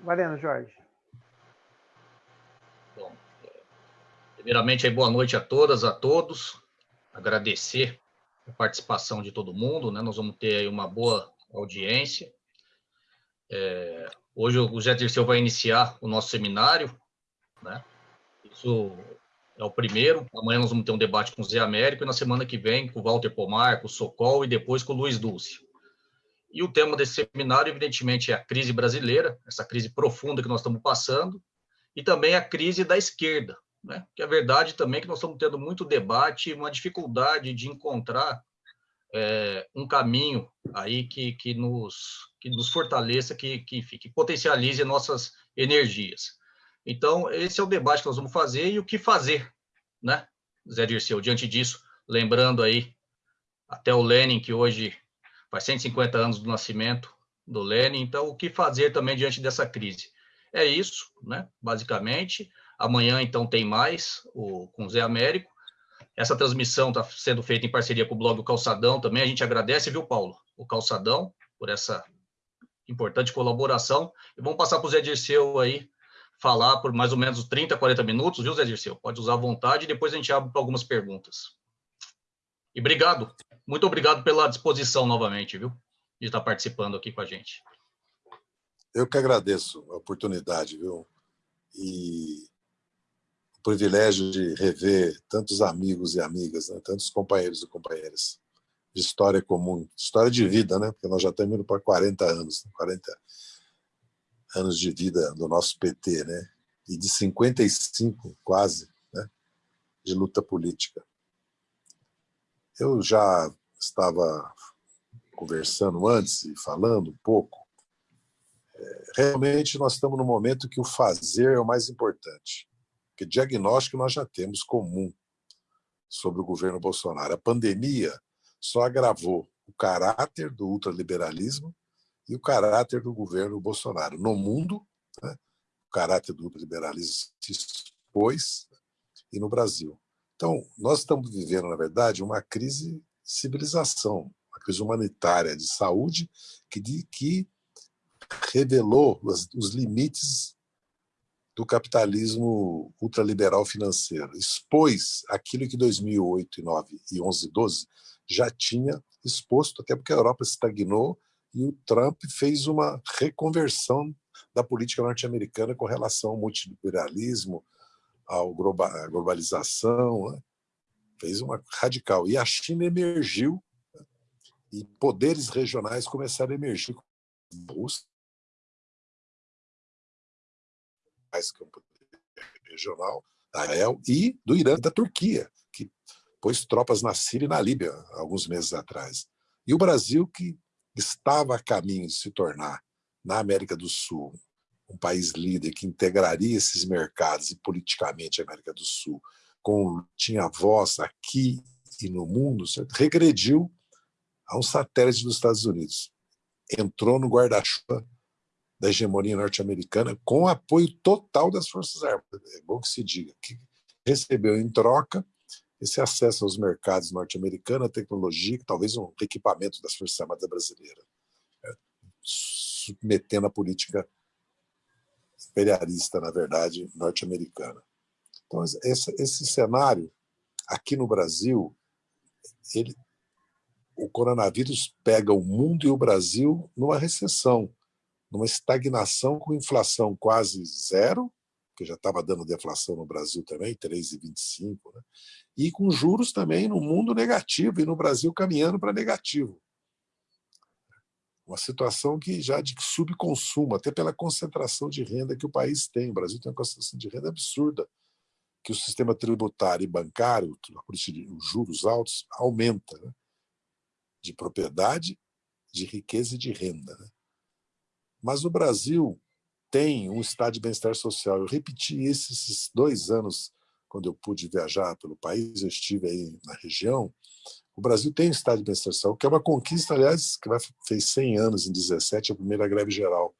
Valendo, Jorge. Bom, primeiramente, boa noite a todas, a todos. Agradecer a participação de todo mundo, né? Nós vamos ter aí uma boa audiência. É, hoje o José Dirceu vai iniciar o nosso seminário, né? Isso é o primeiro. Amanhã nós vamos ter um debate com o Zé Américo e na semana que vem com o Walter Pomar, com o Socol e depois com o Luiz Dulce. E o tema desse seminário, evidentemente, é a crise brasileira, essa crise profunda que nós estamos passando, e também a crise da esquerda, né? Que é verdade também que nós estamos tendo muito debate, uma dificuldade de encontrar é, um caminho aí que, que, nos, que nos fortaleça, que, que, que potencialize nossas energias. Então, esse é o debate que nós vamos fazer e o que fazer, né, Zé Dirceu? Diante disso, lembrando aí até o Lenin, que hoje faz 150 anos do nascimento do Lenin, então o que fazer também diante dessa crise? É isso, né, basicamente. Amanhã, então, tem mais o, com o Zé Américo. Essa transmissão está sendo feita em parceria com o blog O Calçadão também. A gente agradece, viu, Paulo? O Calçadão, por essa importante colaboração. E vamos passar para o Zé Dirceu aí falar por mais ou menos 30, 40 minutos, viu, Zé Dirceu? Pode usar à vontade e depois a gente abre para algumas perguntas. E obrigado, muito obrigado pela disposição novamente, viu, de estar participando aqui com a gente. Eu que agradeço a oportunidade, viu, e o privilégio de rever tantos amigos e amigas, né? tantos companheiros e companheiras de história comum, história de vida, né? Porque nós já estamos indo para 40 anos, 40 anos de vida do nosso PT, né? e de 55, quase, né? de luta política. Eu já estava conversando antes e falando um pouco. É, realmente, nós estamos no momento que o fazer é o mais importante. Porque diagnóstico nós já temos comum sobre o governo Bolsonaro. A pandemia só agravou o caráter do ultraliberalismo e o caráter do governo Bolsonaro. No mundo, né, o caráter do liberalismo se expôs e no Brasil. Então, nós estamos vivendo, na verdade, uma crise de civilização, uma crise humanitária de saúde que, que revelou os, os limites do capitalismo ultraliberal financeiro. Expôs aquilo que 2008, 2009 e 11, 12 já tinha exposto, até porque a Europa estagnou e o Trump fez uma reconversão da política norte-americana com relação ao multilateralismo, à globalização, né? fez uma radical. E a China emergiu né? e poderes regionais começaram a emergir. A Rússia, mais que um poder regional, da Israel e do Irã, da Turquia, que pôs tropas na Síria e na Líbia alguns meses atrás. E o Brasil, que estava a caminho de se tornar, na América do Sul, um país líder que integraria esses mercados e politicamente a América do Sul, com, tinha voz aqui e no mundo, certo? regrediu a um satélite dos Estados Unidos. Entrou no guarda-chuva da hegemonia norte-americana com apoio total das Forças Armadas. É bom que se diga que recebeu em troca esse acesso aos mercados norte-americanos, a tecnologia, talvez um equipamento das Forças Armadas brasileiras, né? submetendo a política imperialista, na verdade, norte-americana. Então, esse, esse cenário, aqui no Brasil, ele, o coronavírus pega o mundo e o Brasil numa recessão, numa estagnação com inflação quase zero, que já estava dando deflação no Brasil também, 3,25, né? e com juros também no mundo negativo, e no Brasil caminhando para negativo. Uma situação que já de subconsumo, até pela concentração de renda que o país tem. O Brasil tem uma concentração de renda absurda, que o sistema tributário e bancário, os juros altos, aumenta né? de propriedade, de riqueza e de renda. Né? Mas o Brasil tem um estado de bem-estar social. Eu repeti esses dois anos, quando eu pude viajar pelo país, eu estive aí na região. O Brasil tem um estado de bem-estar que é uma conquista, aliás, que vai, fez 100 anos, em 17, a primeira greve geral,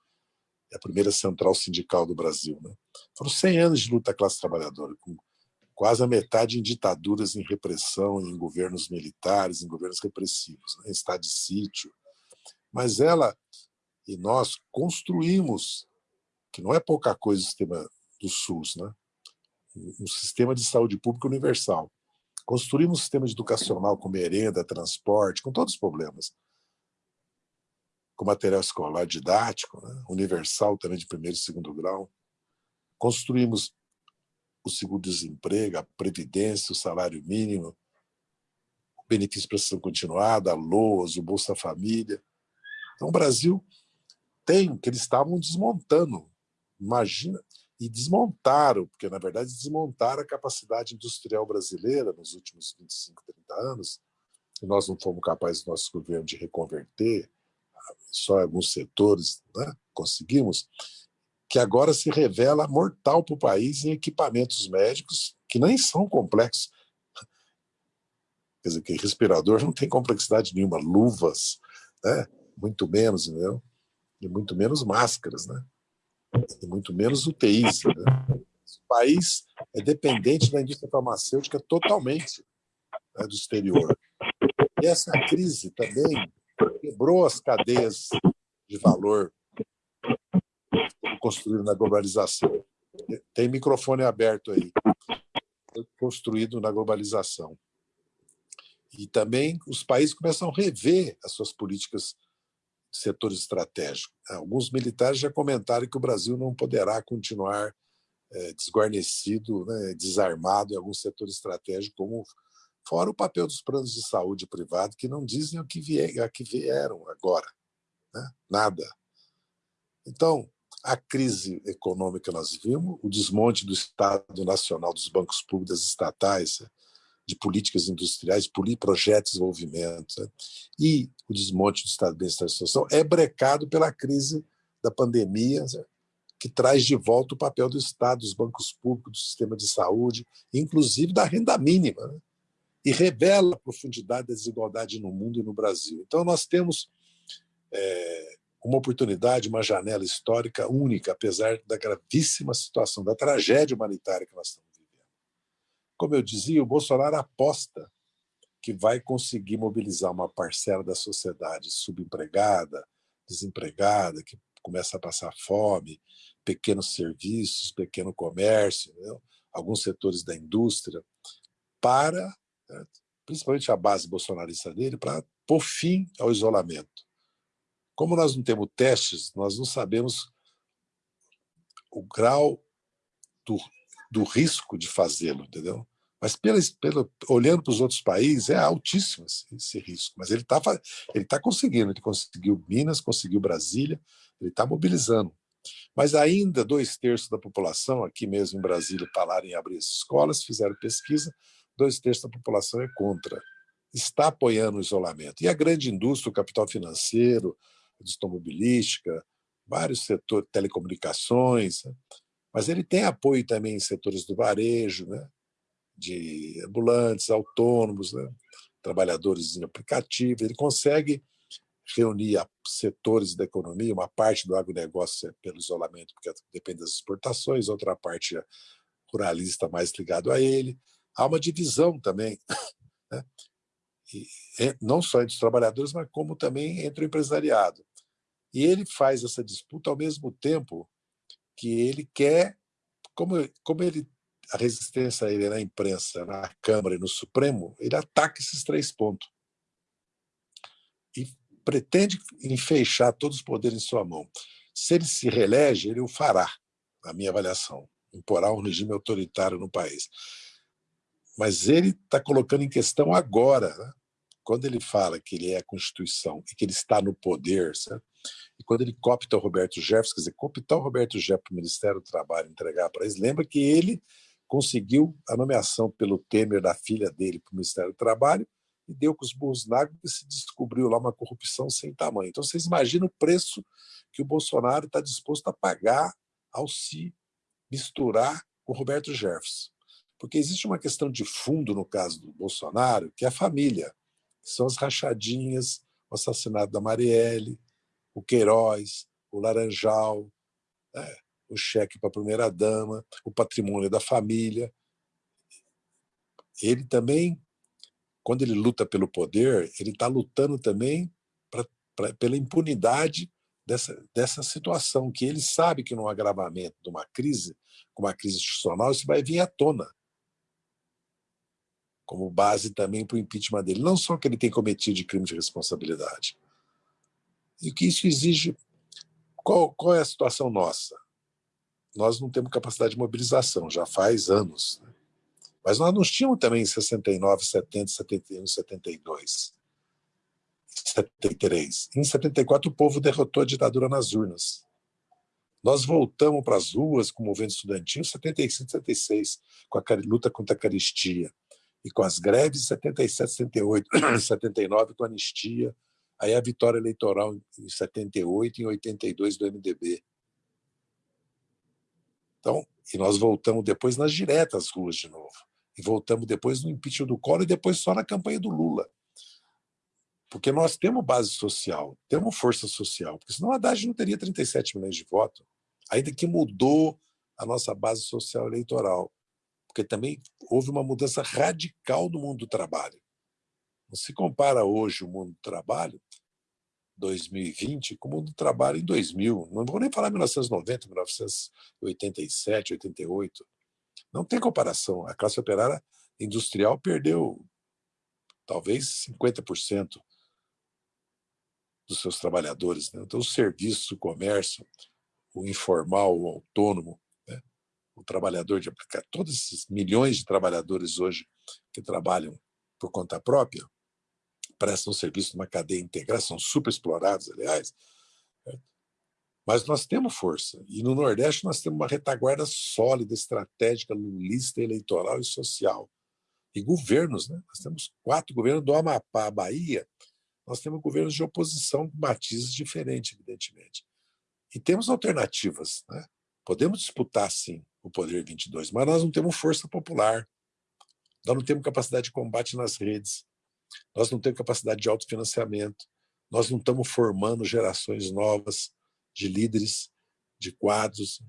a primeira central sindical do Brasil. Né? Foram 100 anos de luta da classe trabalhadora, com quase a metade em ditaduras, em repressão, em governos militares, em governos repressivos, né? em estado de sítio. Mas ela e nós construímos que não é pouca coisa o sistema do SUS, né? um sistema de saúde pública universal. Construímos um sistema educacional com merenda, transporte, com todos os problemas. Com material escolar didático, né? universal também de primeiro e segundo grau. Construímos o seguro-desemprego, a previdência, o salário mínimo, o benefício de prestação continuada, a LOAS, o Bolsa Família. Então, o Brasil tem, que eles estavam desmontando. Imagina, e desmontaram, porque, na verdade, desmontaram a capacidade industrial brasileira nos últimos 25, 30 anos, e nós não fomos capazes, nosso governo, de reconverter, só alguns setores né, conseguimos, que agora se revela mortal para o país em equipamentos médicos que nem são complexos. Quer dizer, que respirador não tem complexidade nenhuma, luvas, né? muito menos, entendeu? E muito menos máscaras, né? Muito menos UTIs. Né? O país é dependente da indústria farmacêutica totalmente né, do exterior. E essa crise também quebrou as cadeias de valor construído na globalização. Tem microfone aberto aí. Construído na globalização. E também os países começam a rever as suas políticas setores estratégicos. Alguns militares já comentaram que o Brasil não poderá continuar é, desguarnecido, né, desarmado em alguns setores estratégicos, como fora o papel dos planos de saúde privado, que não dizem o que, a que vieram agora. Né? Nada. Então, a crise econômica nós vimos, o desmonte do Estado Nacional, dos bancos públicos, estatais, de políticas industriais, projetos de desenvolvimento, né? e o desmonte do Estado de Bem-Estar e Social é brecado pela crise da pandemia, né? que traz de volta o papel do Estado, dos bancos públicos, do sistema de saúde, inclusive da renda mínima, né? e revela a profundidade da desigualdade no mundo e no Brasil. Então, nós temos é, uma oportunidade, uma janela histórica única, apesar da gravíssima situação, da tragédia humanitária que nós estamos. Como eu dizia, o Bolsonaro aposta que vai conseguir mobilizar uma parcela da sociedade subempregada, desempregada, que começa a passar fome, pequenos serviços, pequeno comércio, entendeu? alguns setores da indústria, para, né, principalmente a base bolsonarista dele, para pôr fim ao isolamento. Como nós não temos testes, nós não sabemos o grau do, do risco de fazê-lo, entendeu? Mas pela, pela, olhando para os outros países, é altíssimo esse, esse risco. Mas ele está ele tá conseguindo, ele conseguiu Minas, conseguiu Brasília, ele está mobilizando. Mas ainda dois terços da população, aqui mesmo em Brasília, falaram em abrir as escolas, fizeram pesquisa, dois terços da população é contra. Está apoiando o isolamento. E a grande indústria, o capital financeiro, indústria automobilística, vários setores, telecomunicações, né? Mas ele tem apoio também em setores do varejo, né? de ambulantes, autônomos, né? trabalhadores em aplicativo, ele consegue reunir setores da economia, uma parte do agronegócio é pelo isolamento, porque depende das exportações, outra parte é ruralista mais ligado a ele. Há uma divisão também né? e, não só entre os trabalhadores, mas como também entre o empresariado. E ele faz essa disputa ao mesmo tempo que ele quer, como, como ele a resistência a ele na imprensa, na Câmara e no Supremo, ele ataca esses três pontos. E pretende enfeixar todos os poderes em sua mão. Se ele se reelege, ele o fará, na minha avaliação. Imporá um regime autoritário no país mas ele está colocando em questão agora, né? quando ele fala que ele é a Constituição e que ele está no poder, certo? E quando ele copta o Roberto Jefferson, quer dizer, cooptar o Roberto Jefferson para o Ministério do Trabalho, entregar para eles, lembra que ele conseguiu a nomeação pelo Temer da filha dele para o Ministério do Trabalho e deu com os burros na água e se descobriu lá uma corrupção sem tamanho. Então, vocês imaginam o preço que o Bolsonaro está disposto a pagar ao se misturar com o Roberto Jefferson. Porque existe uma questão de fundo no caso do Bolsonaro, que é a família, que são as rachadinhas, o assassinato da Marielle, o Queiroz, o Laranjal, né, o cheque para a primeira-dama, o patrimônio da família. Ele também, quando ele luta pelo poder, ele está lutando também pra, pra, pela impunidade dessa, dessa situação, que ele sabe que no agravamento de uma crise, com uma crise institucional, isso vai vir à tona como base também para o impeachment dele. Não só que ele tem cometido de crime de responsabilidade. E o que isso exige... Qual, qual é a situação nossa? Nós não temos capacidade de mobilização, já faz anos. Né? Mas nós não tínhamos também em 69, 70, 71, 72, 73. Em 74, o povo derrotou a ditadura nas urnas. Nós voltamos para as ruas com o movimento estudantil em 75, 76, com a luta contra a caristia e com as greves 77, 78, 79 com a anistia, aí a vitória eleitoral em 78 e em 82 do MDB. Então, e nós voltamos depois nas diretas ruas de novo. E voltamos depois no impeachment do Collor e depois só na campanha do Lula. Porque nós temos base social, temos força social, porque senão a Haddad não teria 37 milhões de votos, ainda que mudou a nossa base social eleitoral porque também houve uma mudança radical no mundo do trabalho. Se compara hoje o mundo do trabalho, 2020, com o mundo do trabalho em 2000. Não vou nem falar 1990, 1987, 88. Não tem comparação. A classe operária industrial perdeu talvez 50% dos seus trabalhadores. Né? Então, o serviço, o comércio, o informal, o autônomo, o trabalhador de aplicar, todos esses milhões de trabalhadores hoje que trabalham por conta própria, prestam serviço numa cadeia integrada, são super explorados, aliás. Mas nós temos força. E no Nordeste nós temos uma retaguarda sólida, estratégica, lulista, eleitoral e social. E governos, né? Nós temos quatro governos do Amapá, Bahia, nós temos governos de oposição com matizes diferentes, evidentemente. E temos alternativas, né? Podemos disputar, sim, o Poder 22, mas nós não temos força popular, nós não temos capacidade de combate nas redes, nós não temos capacidade de autofinanciamento, nós não estamos formando gerações novas de líderes, de quadros,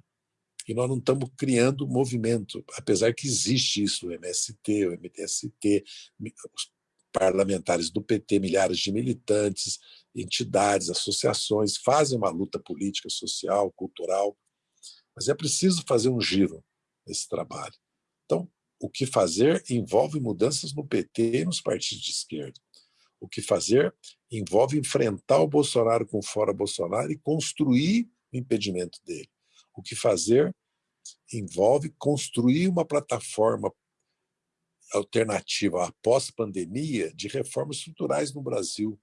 e nós não estamos criando movimento, apesar que existe isso, o MST, o MTST, os parlamentares do PT, milhares de militantes, entidades, associações, fazem uma luta política, social, cultural, mas é preciso fazer um giro nesse trabalho. Então, o que fazer envolve mudanças no PT e nos partidos de esquerda. O que fazer envolve enfrentar o Bolsonaro com fora Bolsonaro e construir o impedimento dele. O que fazer envolve construir uma plataforma alternativa após pandemia de reformas estruturais no Brasil,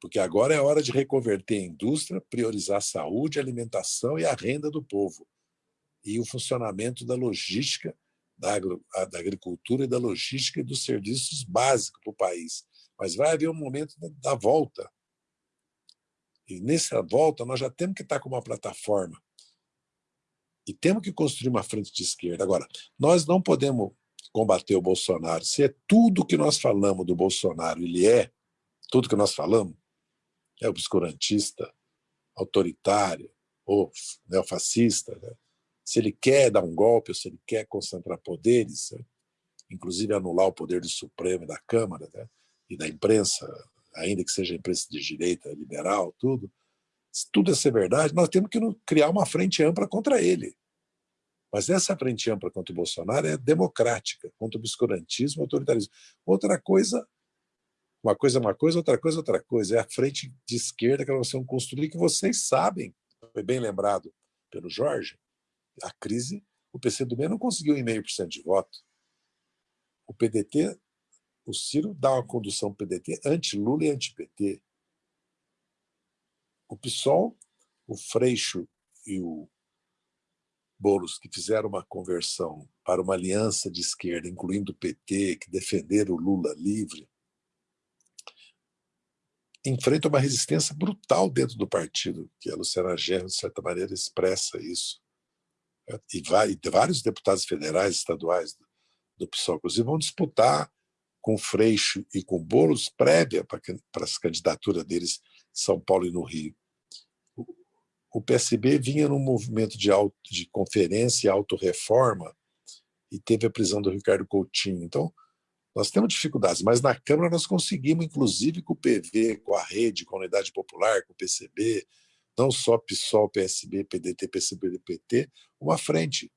porque agora é hora de reconverter a indústria, priorizar a saúde, a alimentação e a renda do povo, e o funcionamento da logística, da, agro, da agricultura e da logística e dos serviços básicos para o país. Mas vai haver um momento da, da volta. E nessa volta nós já temos que estar com uma plataforma. E temos que construir uma frente de esquerda. Agora, nós não podemos combater o Bolsonaro. Se é tudo que nós falamos do Bolsonaro, ele é, tudo que nós falamos, é obscurantista, autoritário ou neofascista, né? Se ele quer dar um golpe ou se ele quer concentrar poderes, né? inclusive anular o poder do Supremo e da Câmara né? e da imprensa, ainda que seja imprensa de direita, liberal, tudo, se tudo é ser verdade, nós temos que criar uma frente ampla contra ele. Mas essa frente ampla contra o Bolsonaro é democrática, contra o obscurantismo, autoritarismo. Outra coisa uma coisa é uma coisa, outra coisa é outra coisa. É a frente de esquerda que nós vamos construir, que vocês sabem, foi bem lembrado pelo Jorge, a crise, o PCdoB não conseguiu 1,5% de voto. O PDT, o Ciro dá uma condução PDT anti-Lula e anti-PT. O PSOL, o Freixo e o Boulos, que fizeram uma conversão para uma aliança de esquerda, incluindo o PT, que defenderam o Lula livre, enfrenta uma resistência brutal dentro do partido, que a Luciana Gerro, de certa maneira, expressa isso. E, vai, e vários deputados federais, estaduais do, PSOL, inclusive, vão disputar com Freixo e com Boulos prévia para, para as candidaturas deles em São Paulo e no Rio. O, o PSB vinha num movimento de, auto, de conferência e autorreforma e teve a prisão do Ricardo Coutinho. Então, Nós temos dificuldades, mas na Câmara nós conseguimos, inclusive com o PV, com a rede, com a Unidade Popular, com o PCB, não só PSOL, PSB, PDT, PCB e PT, uma frente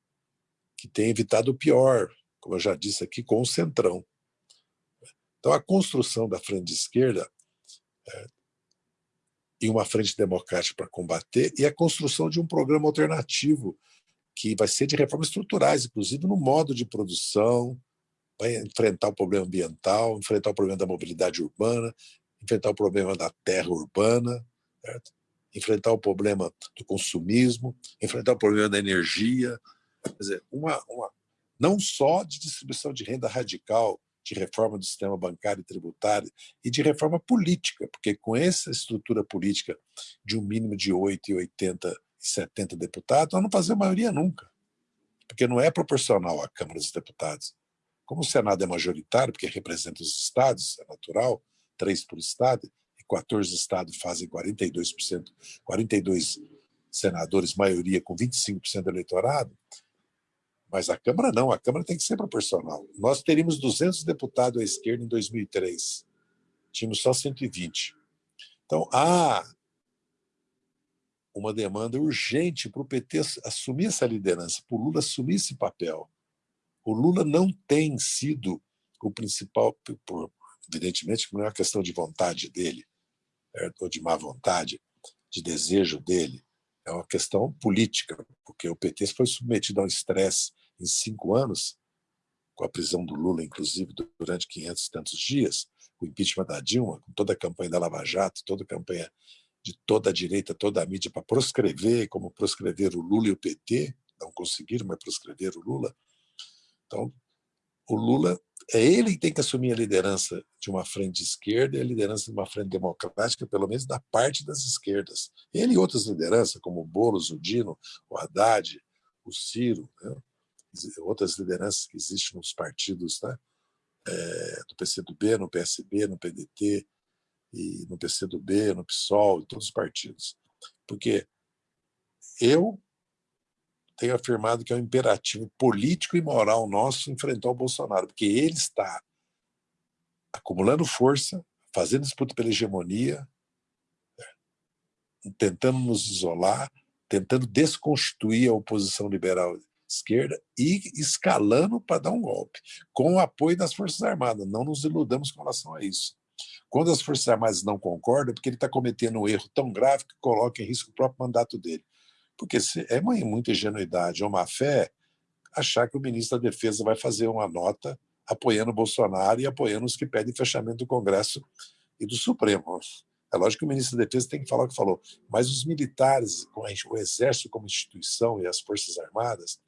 que tem evitado o pior, como eu já disse aqui, com o Centrão. Então, a construção da frente de esquerda é, e uma frente democrática para combater e a construção de um programa alternativo que vai ser de reformas estruturais, inclusive no modo de produção, vai enfrentar o problema ambiental, enfrentar o problema da mobilidade urbana, enfrentar o problema da terra urbana, certo? Enfrentar o problema do consumismo, enfrentar o problema da energia, quer dizer, uma, uma, não só de distribuição de renda radical, de reforma do sistema bancário e tributário e de reforma política, porque com essa estrutura política de um mínimo de 8, 80 e 70 deputados, nós não fazemos maioria nunca, porque não é proporcional à Câmara dos Deputados. Como o Senado é majoritário, porque representa os estados, é natural, três por estado, e 14 estados fazem 42%, 42 senadores, maioria com 25% do eleitorado, mas a Câmara não, a Câmara tem que ser proporcional. Nós teríamos 200 deputados à esquerda em 2003, tínhamos só 120. Então, há uma demanda urgente para o PT assumir essa liderança, para o Lula assumir esse papel. O Lula não tem sido o principal, evidentemente, não é uma questão de vontade dele, ou de má vontade, de desejo dele, é uma questão política, porque o PT foi submetido a um estresse em cinco anos, com a prisão do Lula, inclusive, durante 500 e tantos dias, o impeachment da Dilma, com toda a campanha da Lava Jato, toda a campanha de toda a direita, toda a mídia para proscrever, como proscrever o Lula e o PT, não conseguiram, mas proscrever o Lula. Então, o Lula é ele que tem que assumir a liderança de uma frente esquerda e a liderança de uma frente democrática, pelo menos da parte das esquerdas. Ele e outras lideranças, como o Boulos, o Dino, o Haddad, o Ciro, né? outras lideranças que existem nos partidos né? É, do PCdoB, no PSB, no PDT, e no PCdoB, no PSOL, em todos os partidos. Porque eu tenho afirmado que é um imperativo político e moral nosso enfrentar o Bolsonaro, porque ele está acumulando força, fazendo disputa pela hegemonia, né? tentando nos isolar, tentando desconstituir a oposição liberal esquerda e escalando para dar um golpe, com o apoio das Forças Armadas. Não nos iludamos com relação a isso. Quando as Forças Armadas não concordam, é porque ele está cometendo um erro tão grave que coloca em risco o próprio mandato dele. Porque é muita ingenuidade ou má fé achar que o ministro da Defesa vai fazer uma nota apoiando o Bolsonaro e apoiando os que pedem fechamento do Congresso e do Supremo. É lógico que o ministro da Defesa tem que falar o que falou, mas os militares, o Exército como instituição e as Forças Armadas,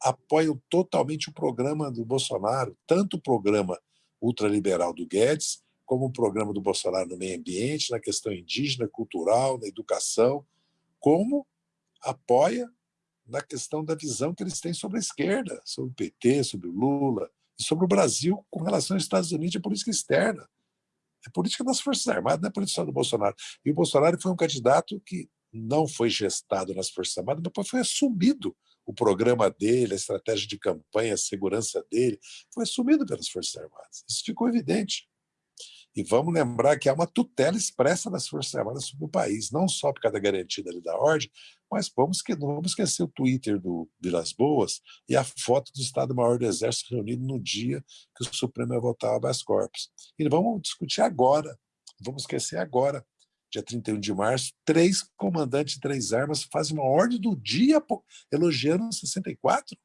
apoiam totalmente o programa do Bolsonaro, tanto o programa ultraliberal do Guedes, como o programa do Bolsonaro no meio ambiente, na questão indígena, cultural, na educação, como apoia na questão da visão que eles têm sobre a esquerda, sobre o PT, sobre o Lula, e sobre o Brasil com relação aos Estados Unidos e política externa. É política das Forças Armadas, não é política do Bolsonaro. E o Bolsonaro foi um candidato que não foi gestado nas Forças Armadas, depois foi assumido o programa dele, a estratégia de campanha, a segurança dele, foi assumido pelas Forças Armadas. Isso ficou evidente. E vamos lembrar que há uma tutela expressa das Forças Armadas sobre o país, não só por causa da garantia da ordem, mas vamos que, não vamos esquecer o Twitter do Vilas Boas e a foto do Estado-Maior do Exército reunido no dia que o Supremo ia votar habeas corpus. E vamos discutir agora, vamos esquecer agora, dia 31 de março, três comandantes de três armas fazem uma ordem do dia elogiando 64.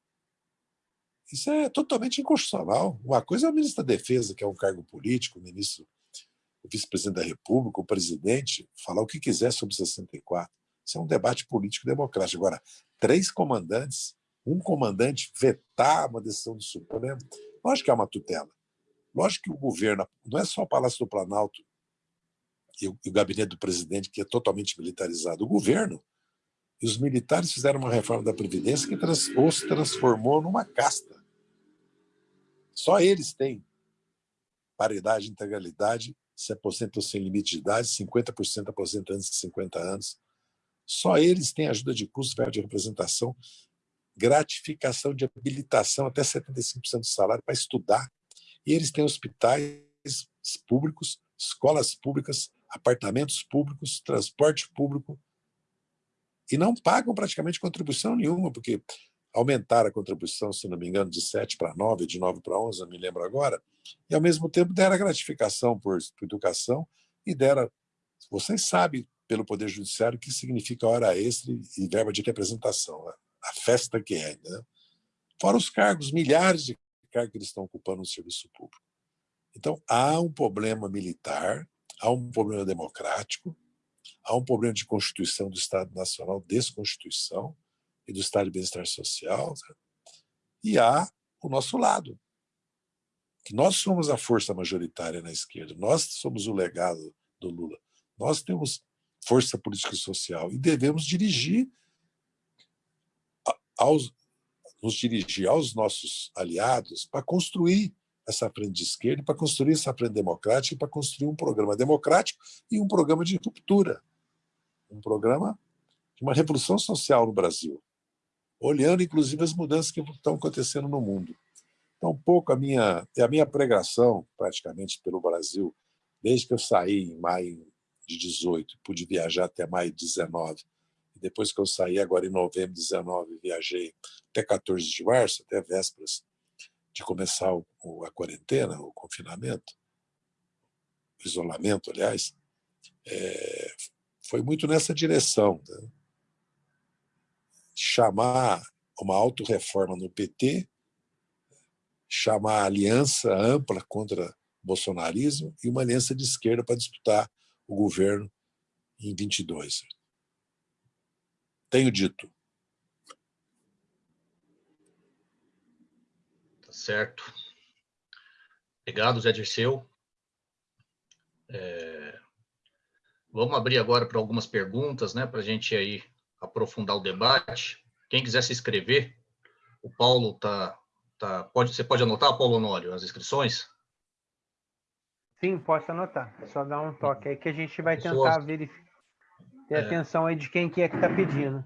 Isso é totalmente inconstitucional. Uma coisa é o ministro da Defesa, que é um cargo político, o ministro, o vice-presidente da República, o presidente, falar o que quiser sobre 64. Isso é um debate político democrático. Agora, três comandantes, um comandante vetar uma decisão do Supremo, lógico que é uma tutela. Lógico que o governo, não é só o Palácio do Planalto e o, e o gabinete do presidente, que é totalmente militarizado. O governo e os militares fizeram uma reforma da Previdência que trans, os transformou numa casta. Só eles têm paridade, integralidade, se aposentam sem limite de idade, 50% aposentam antes de 50 anos. Só eles têm ajuda de custo, verba de representação, gratificação de habilitação até 75% do salário para estudar. E eles têm hospitais públicos, escolas públicas, apartamentos públicos, transporte público, e não pagam praticamente contribuição nenhuma, porque aumentaram a contribuição, se não me engano, de 7 para 9, de 9 para 11, não me lembro agora, e ao mesmo tempo deram gratificação por, por educação e deram, vocês sabem, pelo Poder Judiciário, que significa hora extra e verba de representação, né? a festa que é. Né? Fora os cargos, milhares de cargos que eles estão ocupando no serviço público. Então, há um problema militar, há um problema democrático, há um problema de constituição do Estado Nacional, desconstituição, e do Estado de Bem-Estar Social, né? e há o nosso lado, que nós somos a força majoritária na esquerda, nós somos o legado do Lula, nós temos força política e social e devemos dirigir aos, nos dirigir aos nossos aliados para construir essa frente de esquerda, para construir essa frente democrática, para construir um programa democrático e um programa de ruptura, um programa de uma revolução social no Brasil, olhando inclusive as mudanças que estão acontecendo no mundo. Então, um pouco a minha, a minha pregação, praticamente, pelo Brasil, desde que eu saí em maio de 18, pude viajar até maio de 19, e depois que eu saí, agora em novembro de 19, viajei até 14 de março, até vésperas de começar o, a quarentena, o confinamento, o isolamento, aliás, é, foi muito nessa direção. Né? Chamar uma autorreforma no PT, chamar a aliança ampla contra o bolsonarismo e uma aliança de esquerda para disputar o governo em 22. Tenho dito. Certo. Obrigado, Zé Dirceu. É... Vamos abrir agora para algumas perguntas, né, para a gente aí aprofundar o debate. Quem quiser se inscrever, o Paulo tá, tá pode, você pode anotar, Paulo Honório, as inscrições? Sim, posso anotar. É só dar um toque aí que a gente vai tentar verificar, ter é. atenção aí de quem que é que está pedindo.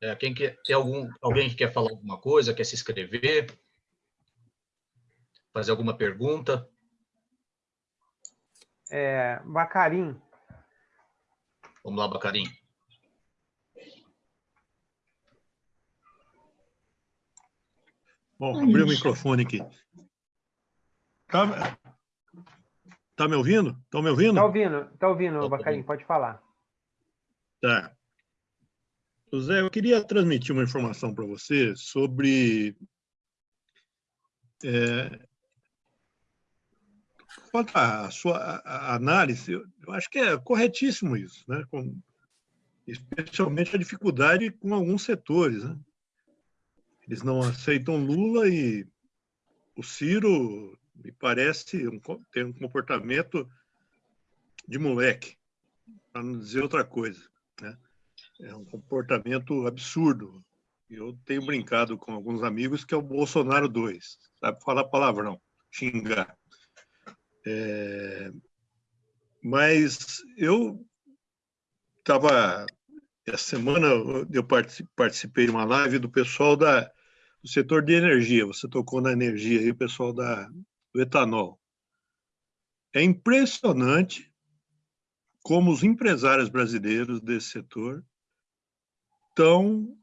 É, quem quer, tem algum, alguém que quer falar alguma coisa, quer se inscrever? fazer alguma pergunta? É, Bacarim. Vamos lá, Bacarim. Bom, abri o microfone aqui. Tá, tá me ouvindo? Estão me ouvindo? Tá ouvindo, tá ouvindo, tá Bacarim, pode falar. Tá. José, eu queria transmitir uma informação para você sobre é, quanto à sua análise, eu acho que é corretíssimo isso, né? Com, especialmente a dificuldade com alguns setores. Né? Eles não aceitam Lula e o Ciro me parece um, ter um comportamento de moleque, para não dizer outra coisa. Né? É um comportamento absurdo. Eu tenho brincado com alguns amigos que é o Bolsonaro 2, sabe falar palavrão, xingar. É, mas eu estava essa semana eu participei de uma live do pessoal da, do setor de energia. Você tocou na energia aí, o pessoal da, do etanol. É impressionante como os empresários brasileiros desse setor estão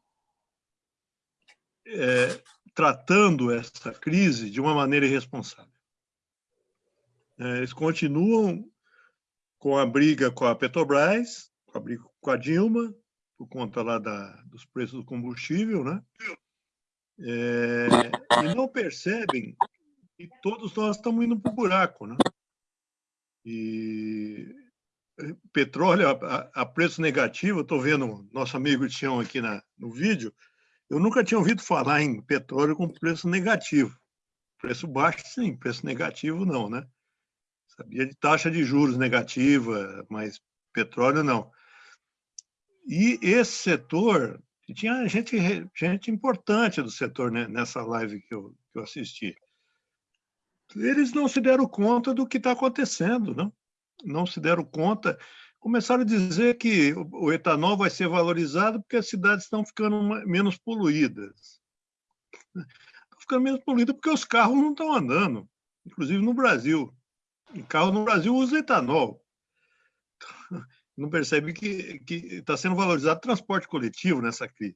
é, tratando essa crise de uma maneira irresponsável. É, eles continuam com a briga com a Petrobras, com a briga com a Dilma, por conta lá da, dos preços do combustível, né? É, e não percebem que todos nós estamos indo para o buraco, né? E petróleo a, a preço negativo, estou vendo nosso amigo Tião aqui na, no vídeo, eu nunca tinha ouvido falar em petróleo com preço negativo. Preço baixo, sim, preço negativo, não, né? Sabia de taxa de juros negativa, mas petróleo não. E esse setor, tinha gente, gente importante do setor né, nessa live que eu, que eu assisti. Eles não se deram conta do que está acontecendo, não? não se deram conta. Começaram a dizer que o etanol vai ser valorizado porque as cidades estão ficando menos poluídas. Estão ficando menos poluídas porque os carros não estão andando. inclusive no Brasil. E carro no Brasil usa etanol. Não percebe que está sendo valorizado transporte coletivo nessa crise.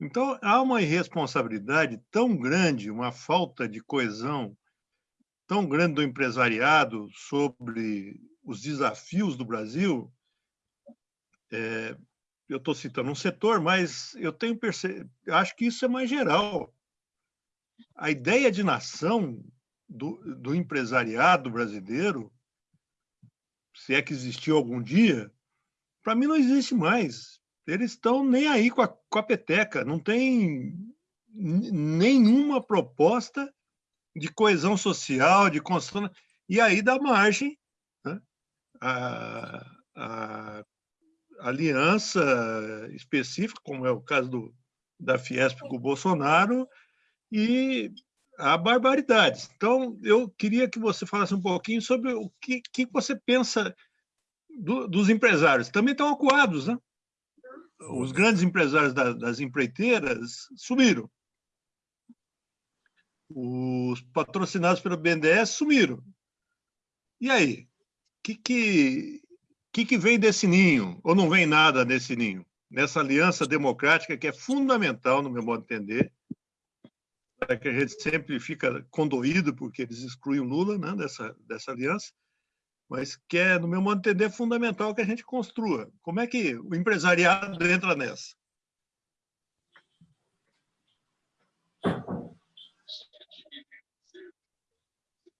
Então, há uma irresponsabilidade tão grande, uma falta de coesão tão grande do empresariado sobre os desafios do Brasil. É, eu estou citando um setor, mas eu tenho perce... acho que isso é mais geral. A ideia de nação do, do empresariado brasileiro, se é que existiu algum dia, para mim não existe mais eles estão nem aí com a, com a peteca, não tem nenhuma proposta de coesão social, de construção, e aí dá margem né? a, a, aliança específica, como é o caso do, da Fiesp com o Bolsonaro, e a barbaridades. Então, eu queria que você falasse um pouquinho sobre o que, que você pensa do, dos empresários. Também estão acuados, né? os grandes empresários das, das empreiteiras sumiram. Os patrocinados pelo BNDES sumiram. E aí? O que, que, que, que vem desse ninho? Ou não vem nada desse ninho? Nessa aliança democrática que é fundamental, no meu modo de entender, é que a gente sempre fica condoído porque eles excluem o Lula né, dessa, dessa aliança, mas que é, no meu modo de entender, fundamental que a gente construa. Como é que o empresariado entra nessa?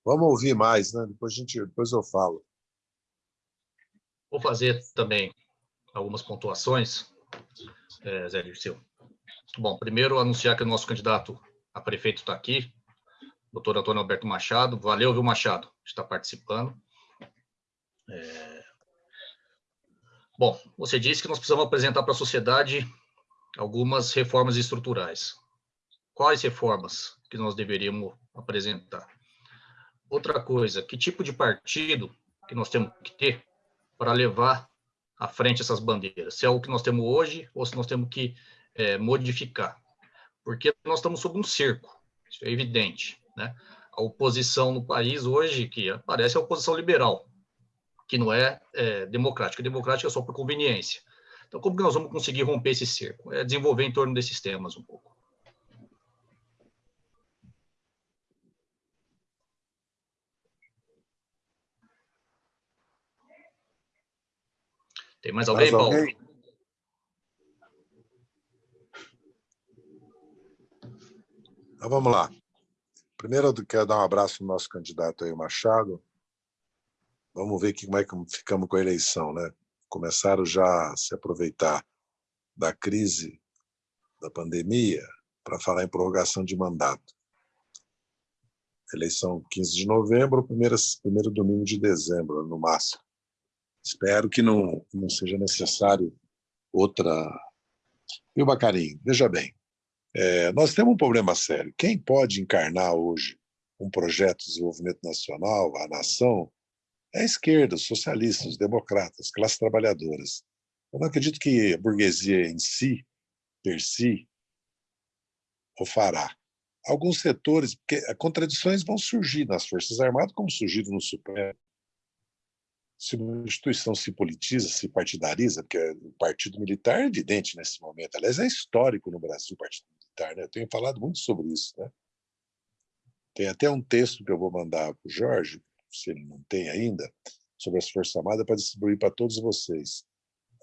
Vamos ouvir mais, né? Depois, a gente, depois eu falo. Vou fazer também algumas pontuações, é, Zé Dirceu. Bom, primeiro anunciar que o nosso candidato a prefeito está aqui, doutor Antônio Alberto Machado. Valeu, viu, Machado, está participando. É... Bom, você disse que nós precisamos apresentar para a sociedade algumas reformas estruturais. Quais reformas que nós deveríamos apresentar? Outra coisa, que tipo de partido que nós temos que ter para levar à frente essas bandeiras? Se é o que nós temos hoje ou se nós temos que é, modificar? Porque nós estamos sob um cerco, isso é evidente, né? A oposição no país hoje, que aparece, é a oposição liberal, que não é, é democrática. Democrática é só por conveniência. Então, como que nós vamos conseguir romper esse cerco? É desenvolver em torno desses temas um pouco. Tem mais alguém, mais alguém? Paulo? Então, vamos lá. Primeiro, eu quero dar um abraço no nosso candidato aí, o Machado. Vamos ver como é que ficamos com a eleição, né? Começaram já a se aproveitar da crise da pandemia para falar em prorrogação de mandato. Eleição 15 de novembro, primeiro, primeiro domingo de dezembro, no máximo. Espero que não, não seja necessário outra. Viu, Bacarinho? Veja bem, é, nós temos um problema sério. Quem pode encarnar hoje um projeto de desenvolvimento nacional, a nação, é a esquerda, os socialistas, os democratas, classes trabalhadoras. Eu não acredito que a burguesia em si, per si, o fará. Alguns setores, porque contradições vão surgir nas Forças Armadas, como surgiram no Supremo. Se uma instituição se politiza, se partidariza, porque o partido militar é evidente nesse momento. Aliás, é histórico no Brasil o partido militar. Né? Eu tenho falado muito sobre isso. Né? Tem até um texto que eu vou mandar para o Jorge, se ele não tem ainda, sobre as Forças Armadas para distribuir para todos vocês.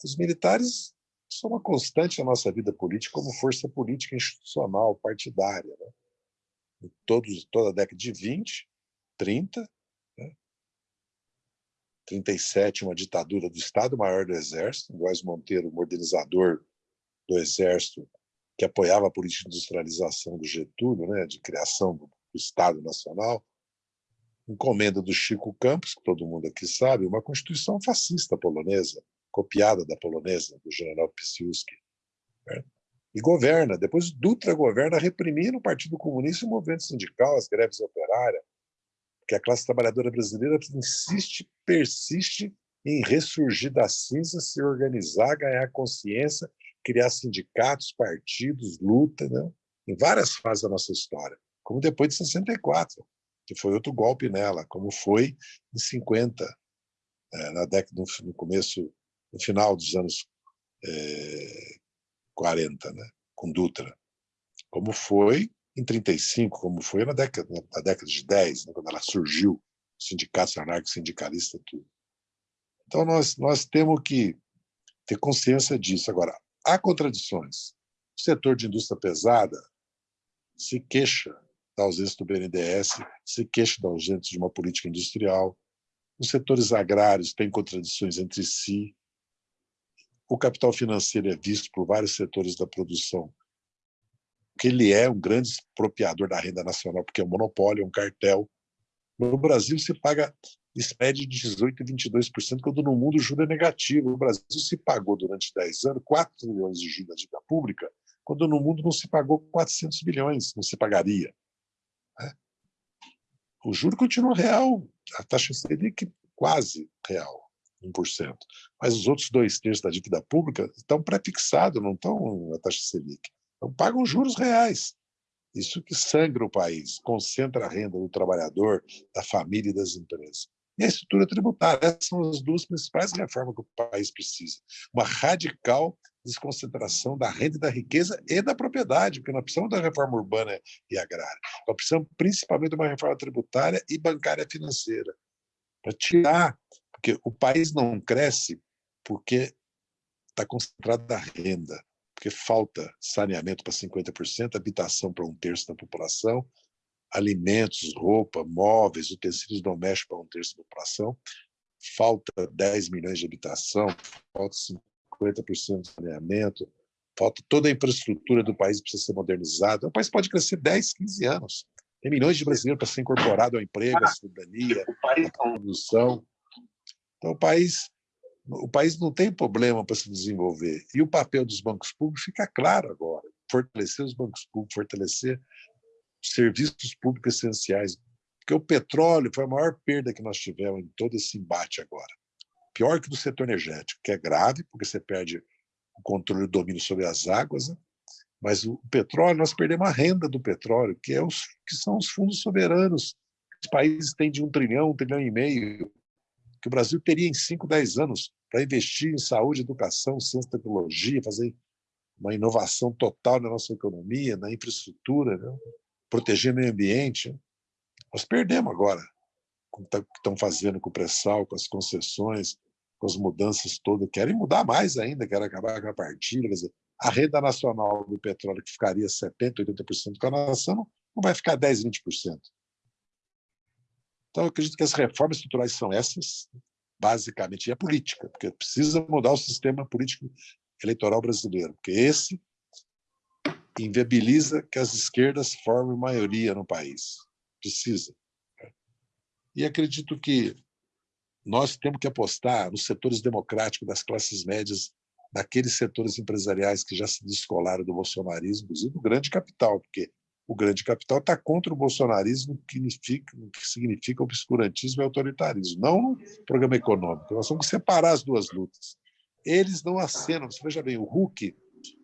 Os militares são uma constante na nossa vida política como força política institucional, partidária. Né? Todos, toda a década de 20, 30, né? 37, uma ditadura do Estado-Maior do Exército, Góes Monteiro, modernizador do Exército, que apoiava a política de industrialização do Getúlio, né? de criação do Estado Nacional, encomenda do Chico Campos, que todo mundo aqui sabe, uma constituição fascista polonesa, copiada da polonesa, do general Piłsudski. Né? E governa. Depois Dutra governa reprimindo o Partido Comunista e o movimento sindical, as greves operárias, porque a classe trabalhadora brasileira insiste, persiste em ressurgir das cinzas, se organizar, ganhar consciência, criar sindicatos, partidos, luta, né? em várias fases da nossa história, como depois de 64 que foi outro golpe nela, como foi em 50, é, na década, no, começo, no final dos anos é, 40, né, com Dutra. Como foi em 35, como foi na década, na década de 10, né, quando ela surgiu, sindicatos anarco-sindicalista, tudo. Então, nós, nós temos que ter consciência disso. Agora, há contradições. O setor de indústria pesada se queixa da ausência do BNDES, se queixa da ausência de uma política industrial. Os setores agrários têm contradições entre si. O capital financeiro é visto por vários setores da produção que ele é um grande expropriador da renda nacional, porque é um monopólio, é um cartel. No Brasil se paga spread de 18% e 22%, quando no mundo o juro é negativo. No Brasil se pagou durante 10 anos 4 milhões de juros da dívida pública, quando no mundo não se pagou 400 bilhões, não se pagaria. Né? O juro continua real, a taxa Selic quase real, 1%. Mas os outros dois terços da dívida pública estão pré-fixados, não estão na taxa Selic. Então pagam juros reais. Isso que sangra o país, concentra a renda do trabalhador, da família e das empresas. E a estrutura tributária. Essas são as duas principais reformas que o país precisa. Uma radical desconcentração da renda da riqueza e da propriedade, porque nós precisamos da reforma urbana e agrária. Nós precisamos principalmente de uma reforma tributária e bancária financeira, para tirar, porque o país não cresce porque está concentrado na renda, porque falta saneamento para 50%, habitação para um terço da população, alimentos, roupa, móveis, utensílios domésticos para um terço da população, falta 10 milhões de habitação, falta 50% de saneamento, falta toda a infraestrutura do país precisa ser modernizada. O país pode crescer 10, 15 anos. Tem milhões de brasileiros para ser incorporado ao emprego, à cidadania, à produção. Então, o país, o país não tem problema para se desenvolver. E o papel dos bancos públicos fica claro agora. Fortalecer os bancos públicos, fortalecer serviços públicos essenciais. Porque o petróleo foi a maior perda que nós tivemos em todo esse embate agora pior que do setor energético, que é grave, porque você perde o controle e o domínio sobre as águas, né? mas o petróleo, nós perdemos a renda do petróleo, que, é os, que são os fundos soberanos. Os países têm de um trilhão, um trilhão e meio, que o Brasil teria em 5, 10 anos para investir em saúde, educação, ciência tecnologia, fazer uma inovação total na nossa economia, na infraestrutura, né? proteger o meio ambiente. Nós perdemos agora, o que estão fazendo com o pré-sal, com as concessões, com as mudanças todas, querem mudar mais ainda, querem acabar com a partilha. Quer dizer, a renda nacional do petróleo, que ficaria 70%, 80% com a nação, não vai ficar 10%, 20%. Então, eu acredito que as reformas estruturais são essas, basicamente, e a política, porque precisa mudar o sistema político eleitoral brasileiro, porque esse inviabiliza que as esquerdas formem maioria no país. Precisa. E acredito que nós temos que apostar nos setores democráticos das classes médias, daqueles setores empresariais que já se descolaram do bolsonarismo, inclusive do grande capital, porque o grande capital está contra o bolsonarismo, que significa, que significa obscurantismo e autoritarismo, não o programa econômico. Nós que separar as duas lutas. Eles não acenam. Você veja bem, o Huck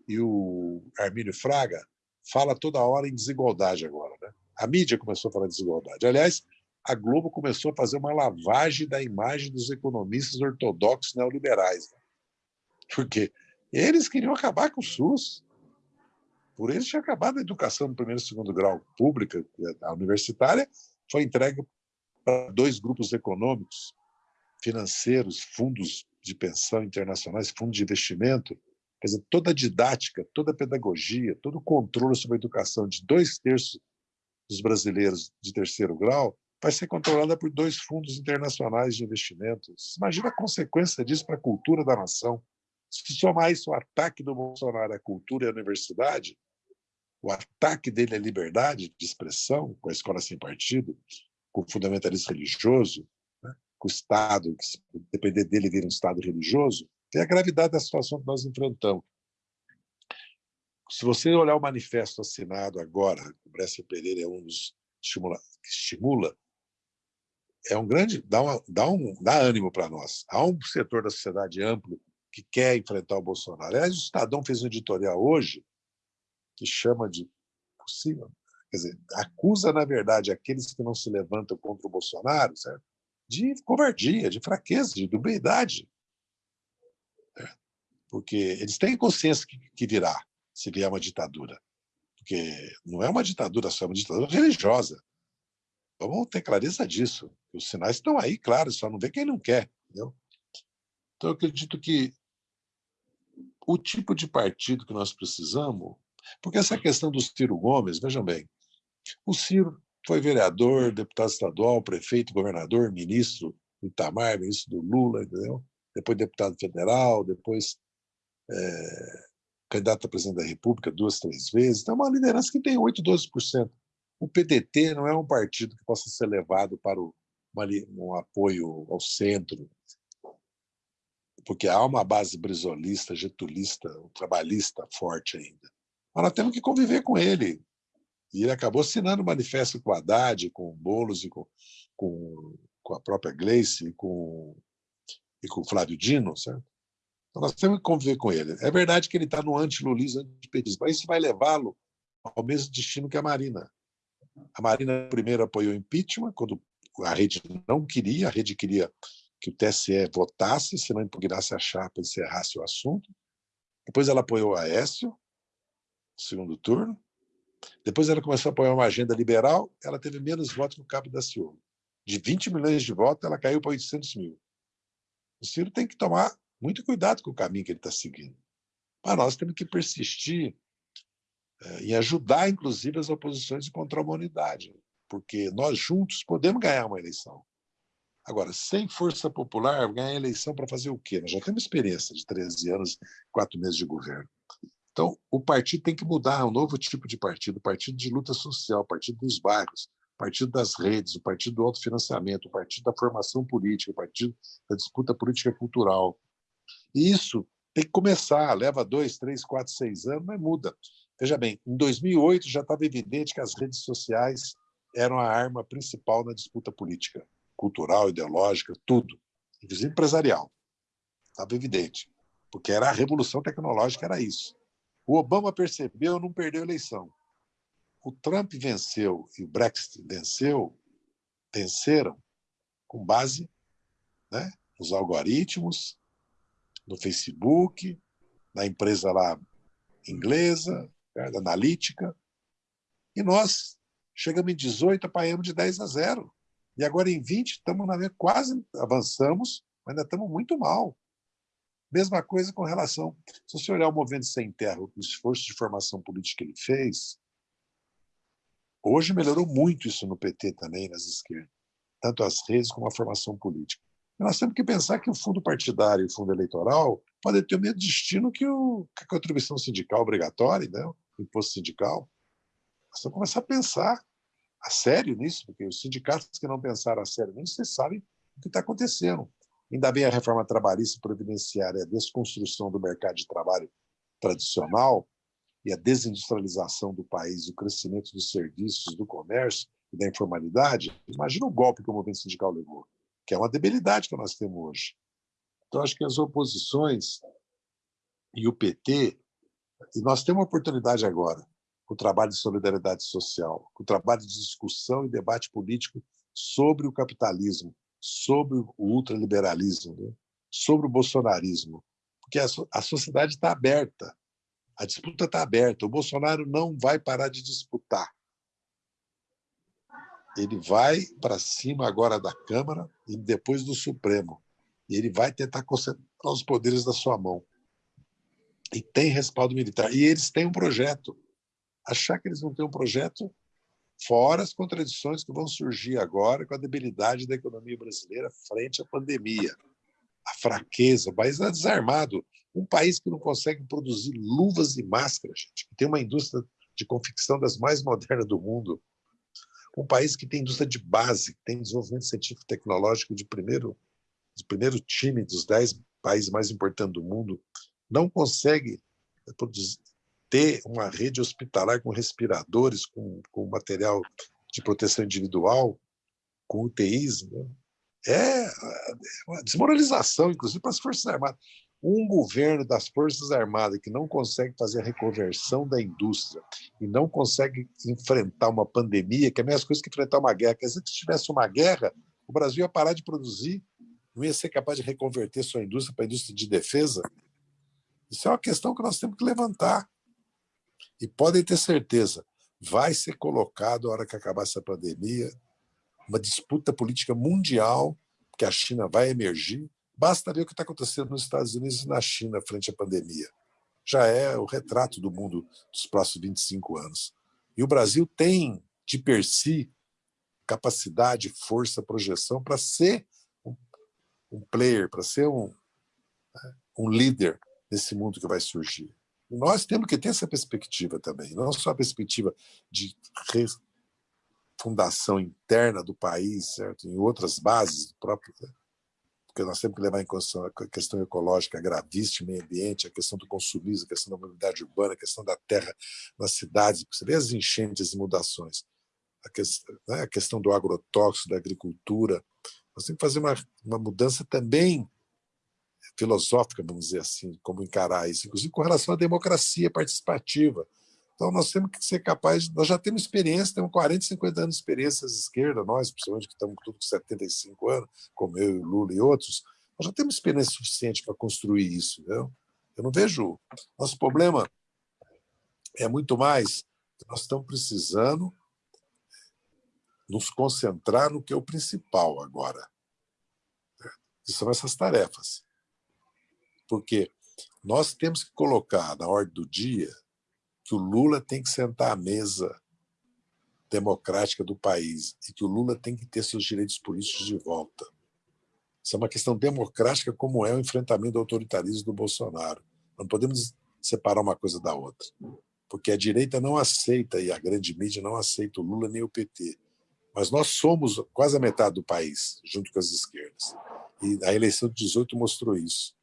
e o Armínio Fraga fala toda hora em desigualdade agora. Né? A mídia começou a falar desigualdade. Aliás, a Globo começou a fazer uma lavagem da imagem dos economistas ortodoxos neoliberais. Né? Porque eles queriam acabar com o SUS. Por eles tinha acabado a educação no primeiro e segundo grau pública, a universitária, foi entregue para dois grupos econômicos, financeiros, fundos de pensão internacionais, fundos de investimento. Quer dizer, toda a didática, toda a pedagogia, todo o controle sobre a educação de dois terços dos brasileiros de terceiro grau vai ser controlada por dois fundos internacionais de investimentos. Imagina a consequência disso para a cultura da nação. Se somar isso o ataque do Bolsonaro à cultura e à universidade, o ataque dele à liberdade de expressão, com a escola sem partido, com o fundamentalismo religioso, né? com o Estado, que se depender dele vira um Estado religioso, tem a gravidade da situação que nós enfrentamos. Se você olhar o manifesto assinado agora, o Brescia Pereira é um dos estimula, que estimula é um grande dá, uma, dá, um, dá ânimo para nós. Há um setor da sociedade amplo que quer enfrentar o Bolsonaro. Aliás, o Estadão fez um editorial hoje que chama de possível quer dizer, acusa, na verdade, aqueles que não se levantam contra o Bolsonaro certo? de covardia, de fraqueza, de dubiedade. Porque eles têm consciência que, virá, se vier uma ditadura. Porque não é uma ditadura só, é uma ditadura religiosa. Vamos ter clareza disso. Os sinais estão aí, claro, só não vê quem não quer. Entendeu? Então, eu acredito que o tipo de partido que nós precisamos, porque essa questão do Ciro Gomes, vejam bem, o Ciro foi vereador, deputado estadual, prefeito, governador, ministro do Itamar, ministro do Lula, entendeu? depois deputado federal, depois é, candidato a presidente da República duas, três vezes. Então, é uma liderança que tem 8, 12%. O PDT não é um partido que possa ser levado para o, uma, um apoio ao centro, porque há uma base brisolista, getulista, trabalhista forte ainda. Mas nós temos que conviver com ele. E ele acabou assinando o manifesto com Haddad, com Boulos e com, com, com a própria Gleice e com, e com o Flávio Dino, certo? Então nós temos que conviver com ele. É verdade que ele está no anti-lulismo, anti-petismo, mas isso vai levá-lo ao mesmo destino que a Marina. A Marina primeiro apoiou o impeachment, quando a rede não queria, a rede queria que o TSE votasse, se não impugnasse a chapa e encerrasse o assunto. Depois ela apoiou o Aécio, segundo turno. Depois ela começou a apoiar uma agenda liberal, ela teve menos votos que o Cabo da Ciolo. De 20 milhões de votos, ela caiu para 800 mil. O Ciro tem que tomar muito cuidado com o caminho que ele está seguindo. Mas nós temos que persistir é, em ajudar, inclusive, as oposições contra a humanidade, porque nós juntos podemos ganhar uma eleição. Agora, sem força popular, ganhar eleição para fazer o quê? Nós já temos experiência de 13 anos, 4 meses de governo. Então, o partido tem que mudar, é um novo tipo de partido, partido de luta social, partido dos bairros, partido das redes, o partido do autofinanciamento, o partido da formação política, o partido da disputa política cultural. E isso tem que começar, leva dois, três, quatro, seis anos, mas muda. Veja bem, em 2008 já estava evidente que as redes sociais eram a arma principal na disputa política cultural, ideológica, tudo, inclusive empresarial. Estava evidente, porque era a revolução tecnológica, era isso. O Obama percebeu, não perdeu a eleição. O Trump venceu e o Brexit venceu, venceram com base né, nos algoritmos, no Facebook, na empresa lá inglesa, né, da analítica. E nós chegamos em 18, apanhamos de 10 a 0. E agora em 20, estamos na quase avançamos, mas ainda estamos muito mal. Mesma coisa com relação. Se você olhar o Movimento Sem Terra, o esforço de formação política que ele fez, hoje melhorou muito isso no PT também, nas esquerdas, tanto as redes como a formação política. Nós temos que pensar que o fundo partidário e o fundo eleitoral podem ter o mesmo destino que, o, que a contribuição sindical obrigatória, né? o imposto sindical. Nós temos que começar a pensar a sério nisso, porque os sindicatos que não pensaram a sério nisso, vocês sabem o que está acontecendo. Ainda bem a reforma trabalhista previdenciária, a desconstrução do mercado de trabalho tradicional e a desindustrialização do país, o crescimento dos serviços, do comércio e da informalidade. Imagina o golpe que o movimento sindical levou, que é uma debilidade que nós temos hoje. Então, acho que as oposições e o PT, e nós temos uma oportunidade agora, com o trabalho de solidariedade social, com o trabalho de discussão e debate político sobre o capitalismo, sobre o ultraliberalismo, né? sobre o bolsonarismo, porque a, a sociedade está aberta, a disputa está aberta. O Bolsonaro não vai parar de disputar. Ele vai para cima agora da Câmara e depois do Supremo. E ele vai tentar concentrar os poderes da sua mão. E tem respaldo militar. E eles têm um projeto achar que eles vão ter um projeto fora as contradições que vão surgir agora com a debilidade da economia brasileira frente à pandemia, a fraqueza, o país está desarmado, um país que não consegue produzir luvas e máscaras, gente, que tem uma indústria de confecção das mais modernas do mundo, um país que tem indústria de base, que tem desenvolvimento científico e tecnológico de primeiro, de primeiro time dos dez países mais importantes do mundo, não consegue produzir, ter uma rede hospitalar com respiradores, com, com material de proteção individual, com UTIs, né? é uma desmoralização, inclusive, para as Forças Armadas. Um governo das Forças Armadas que não consegue fazer a reconversão da indústria e não consegue enfrentar uma pandemia, que é a mesma coisa que enfrentar uma guerra. Quer dizer, que se tivesse uma guerra, o Brasil ia parar de produzir, não ia ser capaz de reconverter sua indústria para a indústria de defesa. Isso é uma questão que nós temos que levantar. E podem ter certeza, vai ser colocado, na hora que acabar essa pandemia, uma disputa política mundial, que a China vai emergir. Basta ver o que está acontecendo nos Estados Unidos e na China frente à pandemia. Já é o retrato do mundo dos próximos 25 anos. E o Brasil tem, de per si, capacidade, força, projeção para ser um, um player, para ser um, né, um líder nesse mundo que vai surgir. Nós temos que ter essa perspectiva também, não só a perspectiva de fundação interna do país, certo? em outras bases do próprio. Né? Porque nós temos que levar em consideração a questão ecológica gravíssima, meio ambiente, a questão do consumismo, a questão da mobilidade urbana, a questão da terra nas cidades, você vê as enchentes e mudações, a questão, né? a questão do agrotóxico, da agricultura. Nós temos que fazer uma, uma mudança também filosófica, vamos dizer assim, como encarar isso, inclusive com relação à democracia participativa. Então, nós temos que ser capazes, nós já temos experiência, temos 40, 50 anos de experiência de esquerda, nós, principalmente que estamos tudo com 75 anos, como eu, Lula e outros, nós já temos experiência suficiente para construir isso. Viu? Eu não vejo. Nosso problema é muito mais nós estamos precisando nos concentrar no que é o principal agora, são essas tarefas porque nós temos que colocar na ordem do dia que o Lula tem que sentar à mesa democrática do país e que o Lula tem que ter seus direitos políticos de volta. Isso é uma questão democrática, como é o enfrentamento do autoritarismo do Bolsonaro. Não podemos separar uma coisa da outra, porque a direita não aceita, e a grande mídia não aceita o Lula nem o PT. Mas nós somos quase a metade do país, junto com as esquerdas. E a eleição de 18 mostrou isso.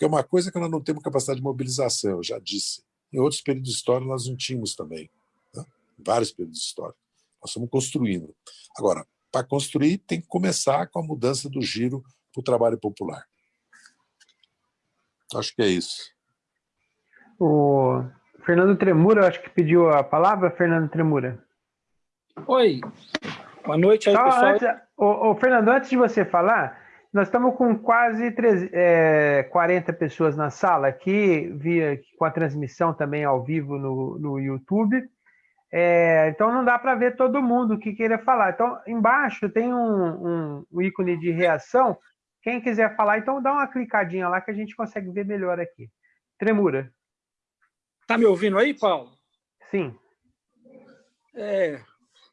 Porque uma coisa é que nós não temos capacidade de mobilização, eu já disse. Em outros períodos de história nós não tínhamos também. Né? Em vários períodos de história. Nós estamos construindo. Agora, para construir, tem que começar com a mudança do giro para o trabalho popular. Acho que é isso. O Fernando Tremura, acho que pediu a palavra, Fernando Tremura. Oi, boa noite aí, pessoal. Antes, o, o Fernando, antes de você falar, nós estamos com quase 13, é, 40 pessoas na sala aqui, via, com a transmissão também ao vivo no, no YouTube. É, então não dá para ver todo mundo o que queira falar. Então, embaixo tem um, um, um, ícone de reação. Quem quiser falar, então dá uma clicadinha lá que a gente consegue ver melhor aqui. Tremura. Tá me ouvindo aí, Paulo? Sim. É,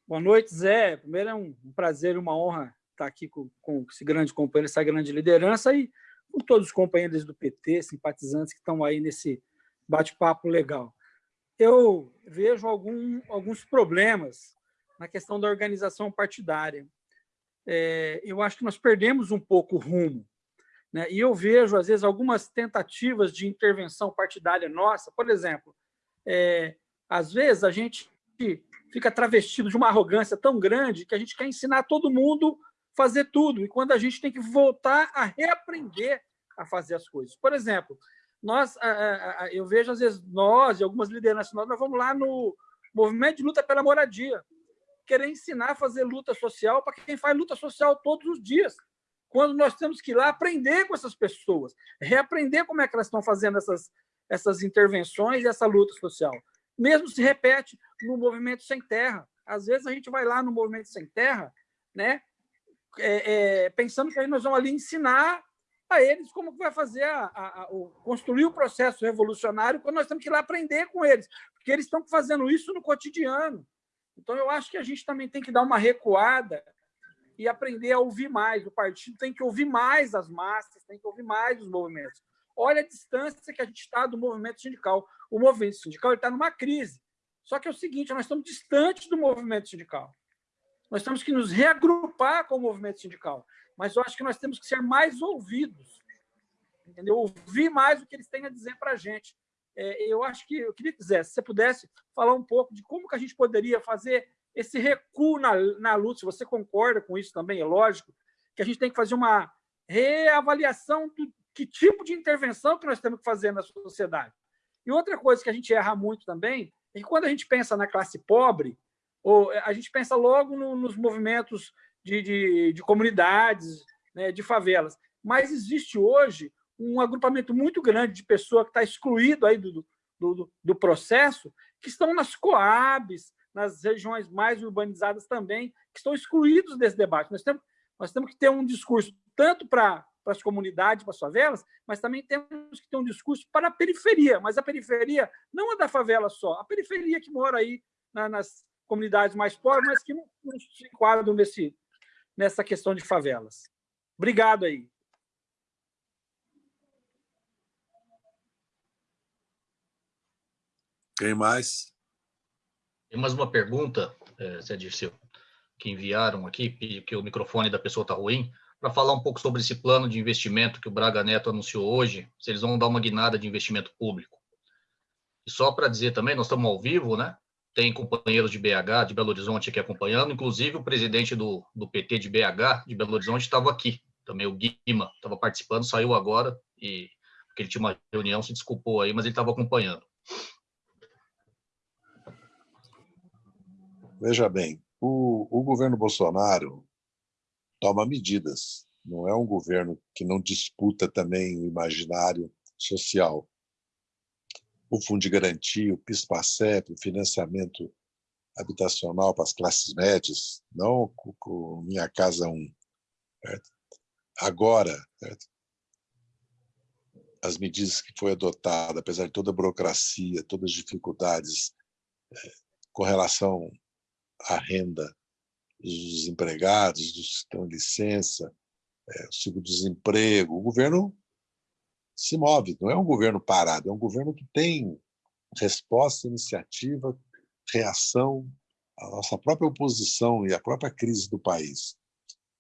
boa noite, Zé. Primeiro é um prazer e uma honra estar tá aqui com, com esse grande companheiro, essa grande liderança e com todos os companheiros do PT, simpatizantes que estão aí nesse bate-papo legal. Eu vejo algum, alguns problemas na questão da organização partidária. É, eu acho que nós perdemos um pouco o rumo. Né? E eu vejo, às vezes, algumas tentativas de intervenção partidária nossa. Por exemplo, é, às vezes a gente fica travestido de uma arrogância tão grande que a gente quer ensinar todo mundo fazer tudo, e quando a gente tem que voltar a reaprender a fazer as coisas. Por exemplo, nós, eu vejo às vezes nós e algumas lideranças nós, nós vamos lá no movimento de luta pela moradia, querer ensinar a fazer luta social para quem faz luta social todos os dias, quando nós temos que ir lá aprender com essas pessoas, reaprender como é que elas estão fazendo essas, essas intervenções essa luta social. Mesmo se repete no movimento sem terra. Às vezes a gente vai lá no movimento sem terra, né? É, é, pensando que aí nós vamos ali ensinar a eles como que vai fazer a, a, a, o, construir o processo revolucionário quando nós temos que ir lá aprender com eles, porque eles estão fazendo isso no cotidiano. Então, eu acho que a gente também tem que dar uma recuada e aprender a ouvir mais. O partido tem que ouvir mais as massas, tem que ouvir mais os movimentos. Olha a distância que a gente está do movimento sindical. O movimento sindical está numa crise. Só que é o seguinte, nós estamos distantes do movimento sindical. Nós temos que nos reagrupar com o movimento sindical, mas eu acho que nós temos que ser mais ouvidos, entendeu? Ouvir mais o que eles têm a dizer para a gente. É, eu acho que eu queria que se você pudesse falar um pouco de como que a gente poderia fazer esse recuo na, na luta. Se você concorda com isso também, é lógico que a gente tem que fazer uma reavaliação do que tipo de intervenção que nós temos que fazer na sociedade. E outra coisa que a gente erra muito também é que quando a gente pensa na classe pobre, ou a gente pensa logo no, nos movimentos de, de, de comunidades, né, de favelas. Mas existe hoje um agrupamento muito grande de pessoas que está excluído aí do, do, do, processo, que estão nas coabs, nas regiões mais urbanizadas também, que estão excluídos desse debate. Nós temos, nós temos que ter um discurso tanto para para as comunidades, para as favelas, mas também temos que ter um discurso para a periferia, mas a periferia não é da favela só, a periferia que mora aí na, nas comunidades mais pobres, mas que não, não se enquadram nesse, nessa questão de favelas. Obrigado aí. Quem mais? Tem mais uma pergunta, é, Zé Dirceu, que enviaram aqui, que o microfone da pessoa está ruim para falar um pouco sobre esse plano de investimento que o Braga Neto anunciou hoje, se eles vão dar uma guinada de investimento público. E só para dizer também, nós estamos ao vivo, né? Tem companheiros de BH, de Belo Horizonte aqui acompanhando, inclusive o presidente do, do PT de BH, de Belo Horizonte, estava aqui. Também o Guima estava participando, saiu agora, e porque ele tinha uma reunião, se desculpou aí, mas ele estava acompanhando. Veja bem, o, o governo Bolsonaro toma medidas. Não é um governo que não disputa também o imaginário social. O Fundo de Garantia, o PIS-PASEP, o financiamento habitacional para as classes médias, não com Minha Casa 1. Certo? Agora, certo? as medidas que foi adotada, apesar de toda a burocracia, todas as dificuldades é, com relação à renda dos desempregados, dos que estão em licença, é, o seguro-desemprego. O governo se move, não é um governo parado, é um governo que tem resposta, iniciativa, reação à nossa própria oposição e à própria crise do país.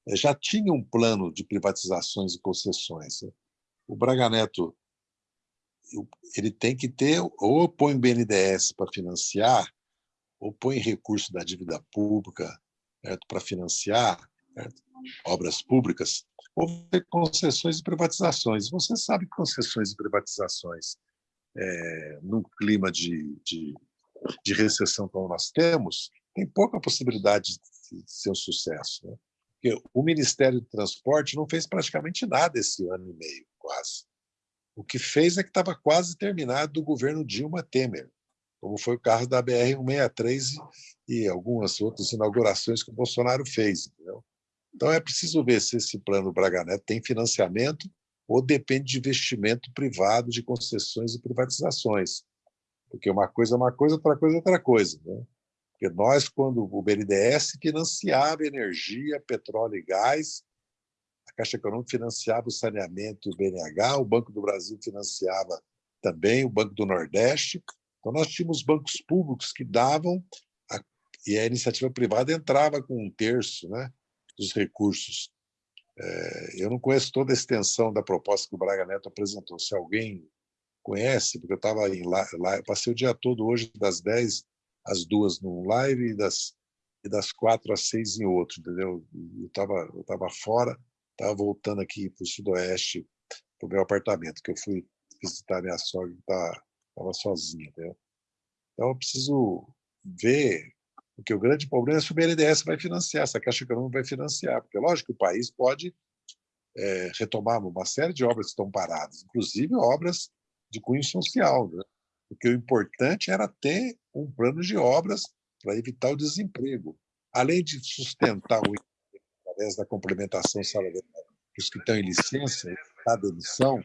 É, já tinha um plano de privatizações e concessões. Né? O Braga Neto ele tem que ter, ou põe BNDES para financiar, ou põe recurso da dívida pública para financiar certo? obras públicas, houve concessões e privatizações. Você sabe que concessões e privatizações, é, num clima de, de, de, recessão como nós temos, tem pouca possibilidade de ser um sucesso. Né? Porque o Ministério do Transporte não fez praticamente nada esse ano e meio, quase. O que fez é que estava quase terminado do governo Dilma Temer como foi o caso da BR-163 e algumas outras inaugurações que o Bolsonaro fez. Entendeu? Então, é preciso ver se esse plano Braga Neto tem financiamento ou depende de investimento privado, de concessões e privatizações. Porque uma coisa é uma coisa, outra coisa é outra coisa. Né? Porque nós, quando o BNDES financiava energia, petróleo e gás, a Caixa Econômica financiava o saneamento e o BNH, o Banco do Brasil financiava também, o Banco do Nordeste, então, nós tínhamos bancos públicos que davam, a, e a iniciativa privada entrava com um terço né, dos recursos. É, eu não conheço toda a extensão da proposta que o Braga Neto apresentou. Se alguém conhece, porque eu estava lá, lá, passei o dia todo hoje das 10 às 2 num live e das, e das 4 às 6 em outro, entendeu? Eu estava eu tava fora, estava voltando aqui para o sudoeste, para o meu apartamento, que eu fui visitar minha sogra que estava sozinha. Entendeu? Então, eu preciso ver, porque o grande problema é se o BNDES vai financiar, se a Caixa Econômica vai financiar, porque, lógico, o país pode é, retomar uma série de obras que estão paradas, inclusive obras de cunho social, né? porque o importante era ter um plano de obras para evitar o desemprego, além de sustentar o através da complementação salarial os que estão em licença, da demissão,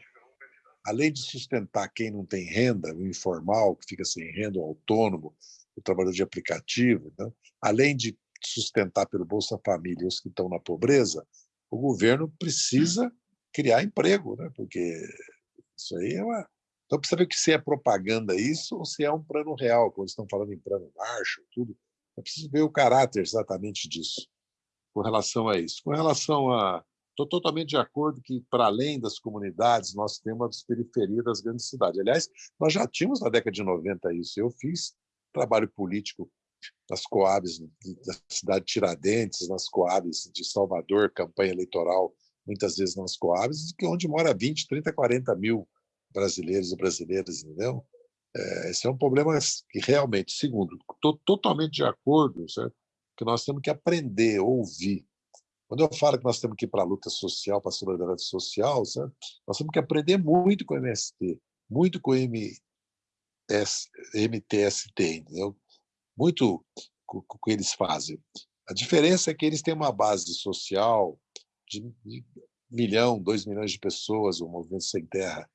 além de sustentar quem não tem renda, o informal, que fica sem renda, o autônomo, o trabalhador de aplicativo, né? além de sustentar pelo Bolsa Família os que estão na pobreza, o governo precisa criar emprego, né? porque isso aí é uma. Então precisa ver se é propaganda isso ou se é um plano real, quando estão falando em plano Marshall, tudo. É preciso ver o caráter exatamente disso, com relação a isso. Com relação a Estou totalmente de acordo que, para além das comunidades, nós temos as periferias das grandes cidades. Aliás, nós já tínhamos na década de 90 isso. Eu fiz trabalho político nas Coabs da cidade de Tiradentes, nas Coabs de Salvador, campanha eleitoral muitas vezes nas Coabs, que onde mora 20, 30, 40 mil brasileiros e brasileiras, entendeu? É, esse é um problema que realmente, segundo, estou totalmente de acordo, certo? que nós temos que aprender, ouvir. Quando eu falo que nós temos que ir para a luta social, para a solidariedade social, certo? nós temos que aprender muito com o MST, muito com o MTST, entendeu? muito o que eles fazem. A diferença é que eles têm uma base social de, de milhão, dois milhões de pessoas, o Movimento Sem Terra.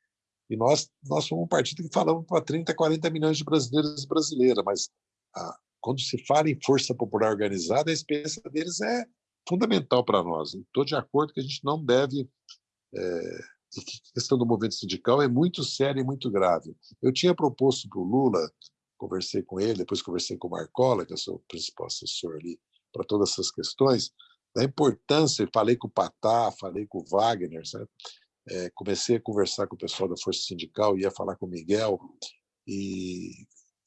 E nós, nós somos um partido que falamos para 30, 40 milhões de brasileiros e brasileiras, mas ah, quando se fala em força popular organizada, a experiência deles é fundamental para nós. Estou de acordo que a gente não deve. É, a questão do movimento sindical é muito séria e muito grave. Eu tinha proposto para o Lula, conversei com ele, depois conversei com o Marcola, que é o seu principal assessor ali, para todas essas questões, da importância, falei com o Patá, falei com o Wagner, é, comecei a conversar com o pessoal da Força Sindical, ia falar com o Miguel e,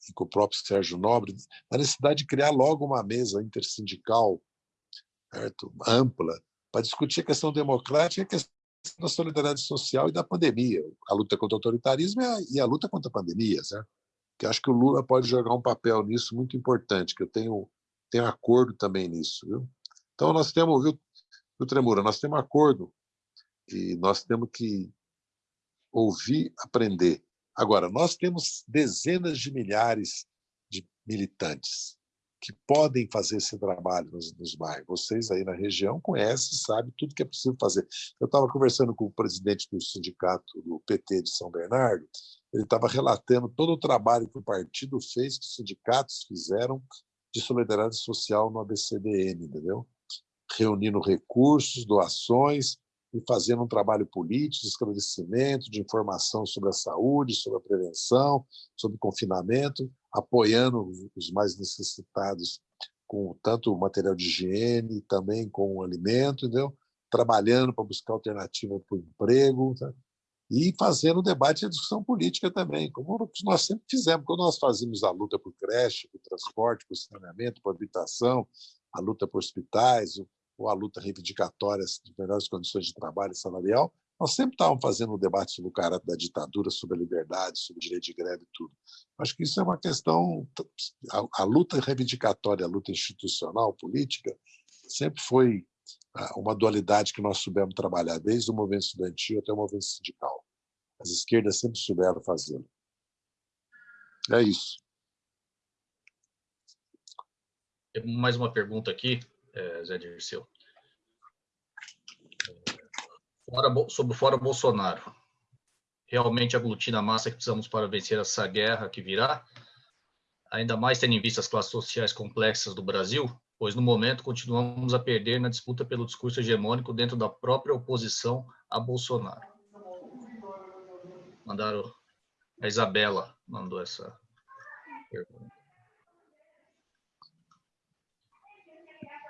e com o próprio Sérgio Nobre, a necessidade de criar logo uma mesa intersindical certo? ampla para discutir a questão democrática e a questão da solidariedade social e da pandemia, a luta contra o autoritarismo e a, luta contra a pandemia, certo? que acho que o Lula pode jogar um papel nisso muito importante, que eu tenho, tenho acordo também nisso. Viu? Então, nós temos, viu, viu, Tremura, nós temos acordo e nós temos que ouvir, aprender. Agora, nós temos dezenas de milhares de militantes que podem fazer esse trabalho nos, nos bairros. Vocês aí na região conhecem, sabem tudo que é possível fazer. Eu estava conversando com o presidente do sindicato do PT de São Bernardo, ele estava relatando todo o trabalho que o partido fez, que os sindicatos fizeram de solidariedade social no ABCDM, entendeu? Reunindo recursos, doações e fazendo um trabalho político, de esclarecimento, de informação sobre a saúde, sobre a prevenção, sobre confinamento, apoiando os mais necessitados com tanto material de higiene, também com alimento, entendeu? trabalhando para buscar alternativa para o emprego, tá? e fazendo o debate e a discussão política também, como nós sempre fizemos, quando nós fazíamos a luta por creche, por transporte, por saneamento, por habitação, a luta por hospitais, ou a luta reivindicatória de melhores condições de trabalho salarial, nós sempre estávamos fazendo um debate sobre o caráter da ditadura, sobre a liberdade, sobre o direito de greve e tudo. Acho que isso é uma questão. A, a luta reivindicatória, a luta institucional, política, sempre foi ah, uma dualidade que nós soubemos trabalhar, desde o movimento estudantil até o movimento sindical. As esquerdas sempre souberam fazê-lo. É isso. Mais uma pergunta aqui, eh, Zé Dirceu fora, sobre o Fora Bolsonaro. Realmente aglutina a massa que precisamos para vencer essa guerra que virá, ainda mais tendo em vista as classes sociais complexas do Brasil, pois no momento continuamos a perder na disputa pelo discurso hegemônico dentro da própria oposição a Bolsonaro. Mandaram a Isabela mandou essa pergunta.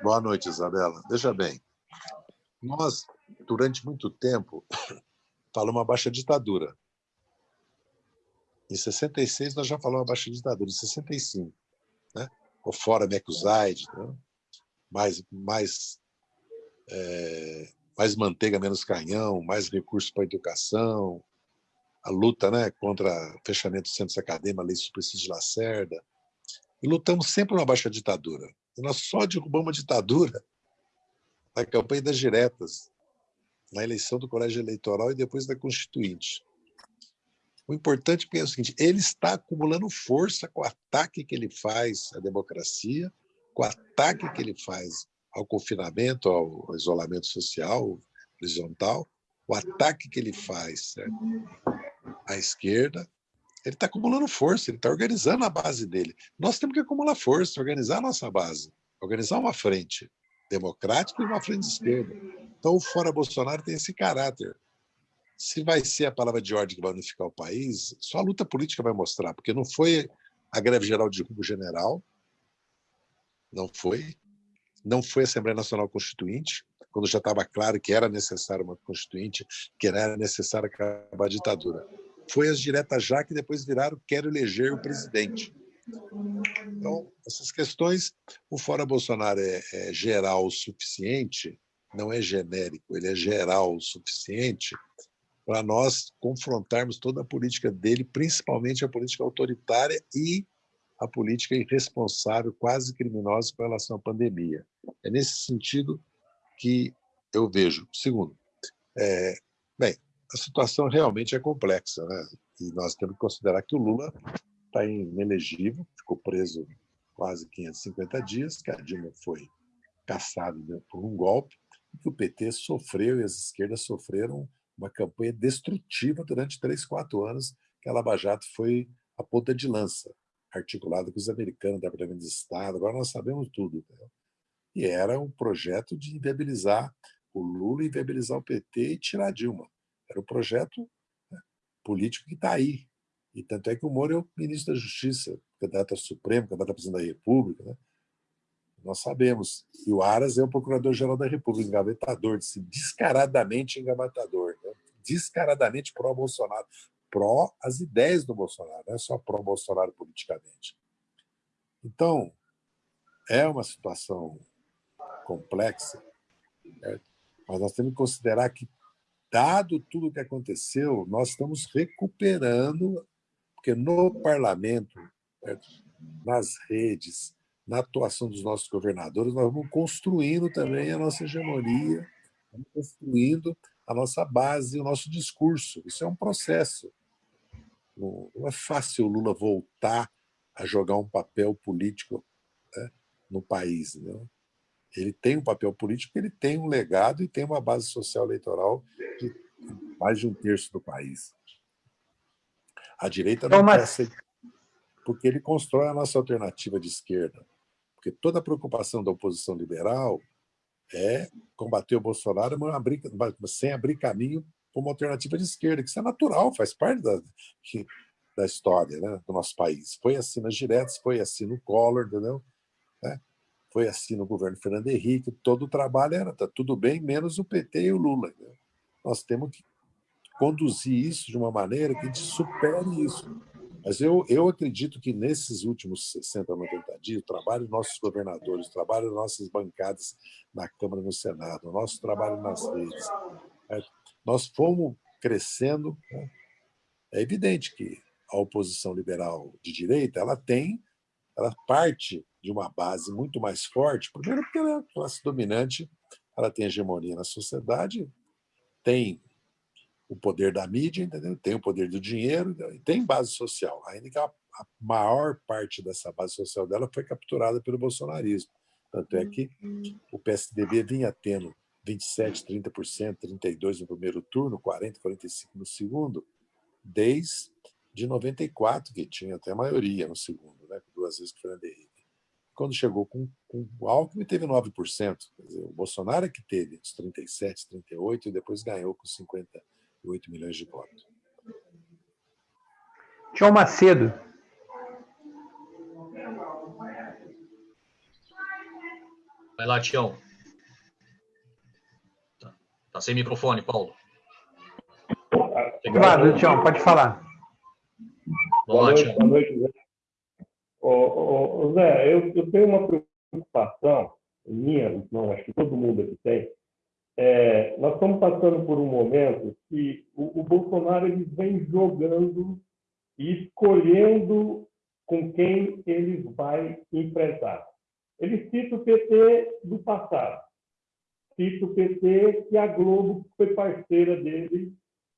Boa noite, Isabela. Veja bem, nós durante muito tempo, falamos uma baixa ditadura. Em 66, nós já falamos baixa ditadura. Em 65, né? o fora Mecusaide, né? mais, mais, é, mais manteiga, menos canhão, mais recursos para a educação, a luta né, contra o fechamento dos centros acadêmicos, a lei Suplicy de Lacerda. E lutamos sempre uma baixa ditadura. E nós só derrubamos a ditadura na campanha das diretas, na eleição do colégio eleitoral e depois da constituinte. O importante é o seguinte: ele está acumulando força com o ataque que ele faz à democracia, com o ataque que ele faz ao confinamento, ao isolamento social horizontal, o ataque que ele faz certo? à esquerda. Ele está acumulando força, ele está organizando a base dele. Nós temos que acumular força, organizar a nossa base, organizar uma frente democrática e uma frente de esquerda. Então, o fora Bolsonaro tem esse caráter. Se vai ser a palavra de ordem que vai unificar o país, só a luta política vai mostrar, porque não foi a greve geral de rumo general, não foi, não foi a Assembleia Nacional Constituinte, quando já estava claro que era necessário uma constituinte, que era necessário acabar a ditadura. Foi as diretas já que depois viraram quero eleger o presidente. Então, essas questões, o Fora Bolsonaro é, é geral o suficiente não é genérico, ele é geral o suficiente para nós confrontarmos toda a política dele, principalmente a política autoritária e a política irresponsável, quase criminosa com relação à pandemia. É nesse sentido que eu vejo. Segundo, é, bem, a situação realmente é complexa, né? e nós temos que considerar que o Lula está inelegível, ficou preso quase 550 dias, que a Dilma foi caçada por um golpe, e que o PT sofreu e as esquerdas sofreram uma campanha destrutiva durante três, quatro anos, que a Lava Jato foi a ponta de lança, articulada com os americanos, Departamento de Estado, agora nós sabemos tudo. Entendeu? E era um projeto de inviabilizar o Lula, inviabilizar o PT e tirar Dilma. Era um projeto né, político que está aí. E tanto é que o Moro é o ministro da Justiça, candidato ao Supremo, candidato a presidente da República. Né? Nós sabemos. E o Aras é o procurador-geral da República, engavetador, descaradamente engavetador, né? descaradamente pró-Bolsonaro, pró as ideias do Bolsonaro, não é só pró-Bolsonaro politicamente. Então, é uma situação complexa, mas nós temos que considerar que, dado tudo o que aconteceu, nós estamos recuperando, porque no parlamento, né, nas redes, na atuação dos nossos governadores, nós vamos construindo também a nossa hegemonia, vamos construindo a nossa base, o nosso discurso. Isso é um processo. Não, é fácil o Lula voltar a jogar um papel político né, no país. Né? Ele tem um papel político, ele tem um legado e tem uma base social eleitoral de mais de um terço do país. A direita não então, mas... quer porque ele constrói a nossa alternativa de esquerda. Porque toda a preocupação da oposição liberal é combater o Bolsonaro abrir, sem abrir caminho para uma alternativa de esquerda, que isso é natural, faz parte da, da história né, do nosso país. Foi assim nas diretas, foi assim no Collor, entendeu? É, foi assim no governo Fernando Henrique, todo o trabalho era, tá tudo bem, menos o PT e o Lula. Entendeu? Nós temos que conduzir isso de uma maneira que a gente supere isso. Mas eu, eu acredito que nesses últimos 60, 90 dias, o trabalho dos nossos governadores, o trabalho das nossas bancadas na Câmara e no Senado, o nosso trabalho nas redes, é, nós fomos crescendo. Né? É evidente que a oposição liberal de direita ela tem, ela parte de uma base muito mais forte, primeiro porque ela é a classe dominante, ela tem hegemonia na sociedade, tem o poder da mídia, entendeu? tem o poder do dinheiro e tem base social. Ainda que a, a, maior parte dessa base social dela foi capturada pelo bolsonarismo. Tanto é que o PSDB vinha tendo 27%, 30%, 32% no primeiro turno, 40%, 45% no segundo, desde de 94, que tinha até maioria no segundo, né? duas vezes o Fernando Henrique. Quando chegou com, com o Alckmin, teve 9%. Quer dizer, o Bolsonaro é que teve os 37%, 38% e depois ganhou com 50%. 8 milhões de votos. Tião Macedo. Vai lá, Tião. Tá, tá sem microfone, Paulo. Claro, Tião, pode falar. Boa noite, boa noite, Zé. Ô, ô, Zé, eu, eu tenho uma preocupação minha, não, acho que todo mundo aqui tem, é, nós estamos passando por um momento que o, o Bolsonaro ele vem jogando e escolhendo com quem ele vai enfrentar. Ele cita o PT do passado, cita o PT que a Globo foi parceira dele,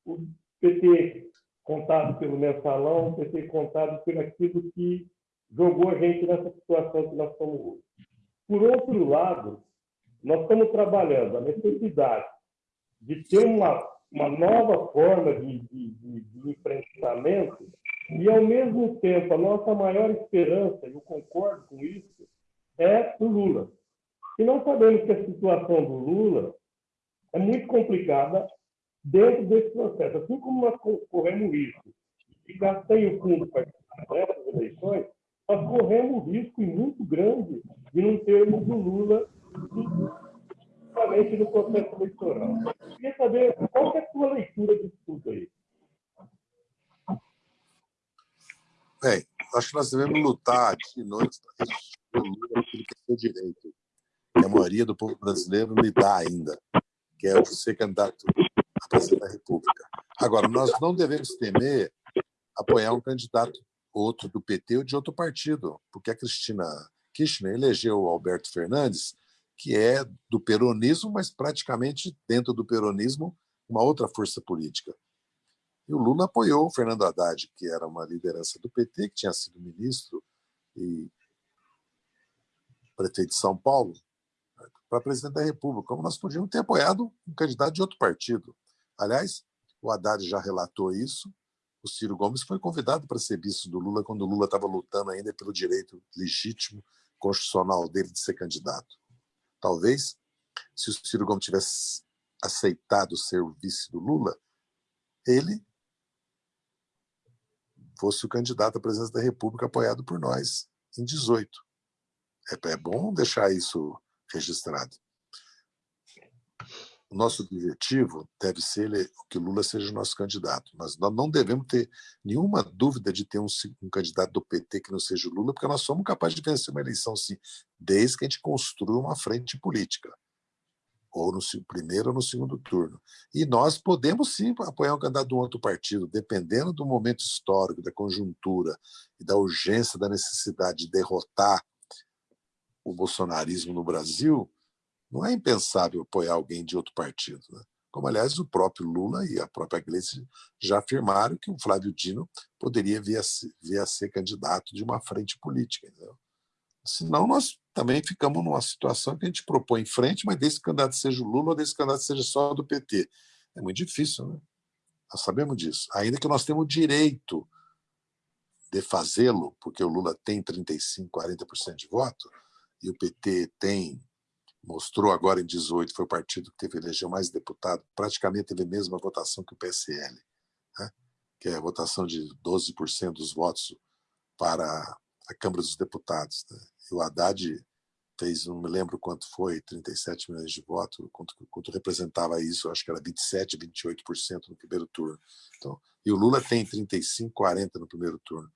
o PT contado pelo mensalão, o PT contado por aquilo que jogou a gente nessa situação que nós estamos hoje. Por outro lado, nós estamos trabalhando a necessidade de ter uma, uma nova forma de, de, de, de enfrentamento e, ao mesmo tempo, a nossa maior esperança, e eu concordo com isso, é o Lula. E nós sabemos que a situação do Lula é muito complicada dentro desse processo. Assim como nós corremos risco ficar sem o fundo para essas eleições, nós corremos risco muito grande de não termos o Lula principalmente no processo eleitoral. Eu queria saber qual é a sua leitura disso tudo aí. Bem, acho que nós devemos lutar de noite para aquilo que é seu direito. que a maioria do povo brasileiro lhe dá ainda, que é ser candidato a presidente da República. Agora, nós não devemos temer apoiar um candidato outro do PT ou de outro partido, porque a Cristina Kirchner elegeu o Alberto Fernandes, que é do peronismo, mas praticamente dentro do peronismo uma outra força política. E o Lula apoiou o Fernando Haddad, que era uma liderança do PT, que tinha sido ministro e prefeito de São Paulo, para presidente da República, como nós podíamos ter apoiado um candidato de outro partido. Aliás, o Haddad já relatou isso. O Ciro Gomes foi convidado para ser vice do Lula quando o Lula estava lutando ainda pelo direito legítimo constitucional dele de ser candidato. Talvez, se o Ciro Gomes tivesse aceitado o vice do Lula, ele fosse o candidato à presidência da República apoiado por nós em 18. É, é bom deixar isso registrado. O nosso objetivo deve ser que Lula seja o nosso candidato. Nós não devemos ter nenhuma dúvida de ter um, um candidato do PT que não seja o Lula, porque nós somos capazes de vencer uma eleição, sim, desde que a gente construa uma frente política ou no primeiro ou no segundo turno. E nós podemos sim apoiar um candidato de um outro partido, dependendo do momento histórico, da conjuntura e da urgência, da necessidade de derrotar o bolsonarismo no Brasil, não é impensável apoiar alguém de outro partido. Né? Como, aliás, o próprio Lula e a própria Gleice já afirmaram que o Flávio Dino poderia vir a ser, vir a ser candidato de uma frente política. Entendeu? Senão, nós também ficamos numa situação que a gente propõe em frente, mas desse candidato seja o Lula ou desse candidato seja só do PT. É muito difícil, né? Nós sabemos disso. Ainda que nós temos o direito de fazê-lo, porque o Lula tem 35%, 40% de voto, e o PT tem, mostrou agora em 18, foi o partido que teve elegeu mais deputado, praticamente teve a mesma votação que o PSL, né? que é a votação de 12% dos votos para a Câmara dos Deputados. Né? E o Haddad fez, não me lembro quanto foi, 37 milhões de votos, quanto, quanto representava isso, acho que era 27, 28% no primeiro turno. Então, e o Lula tem 35, 40 no primeiro turno.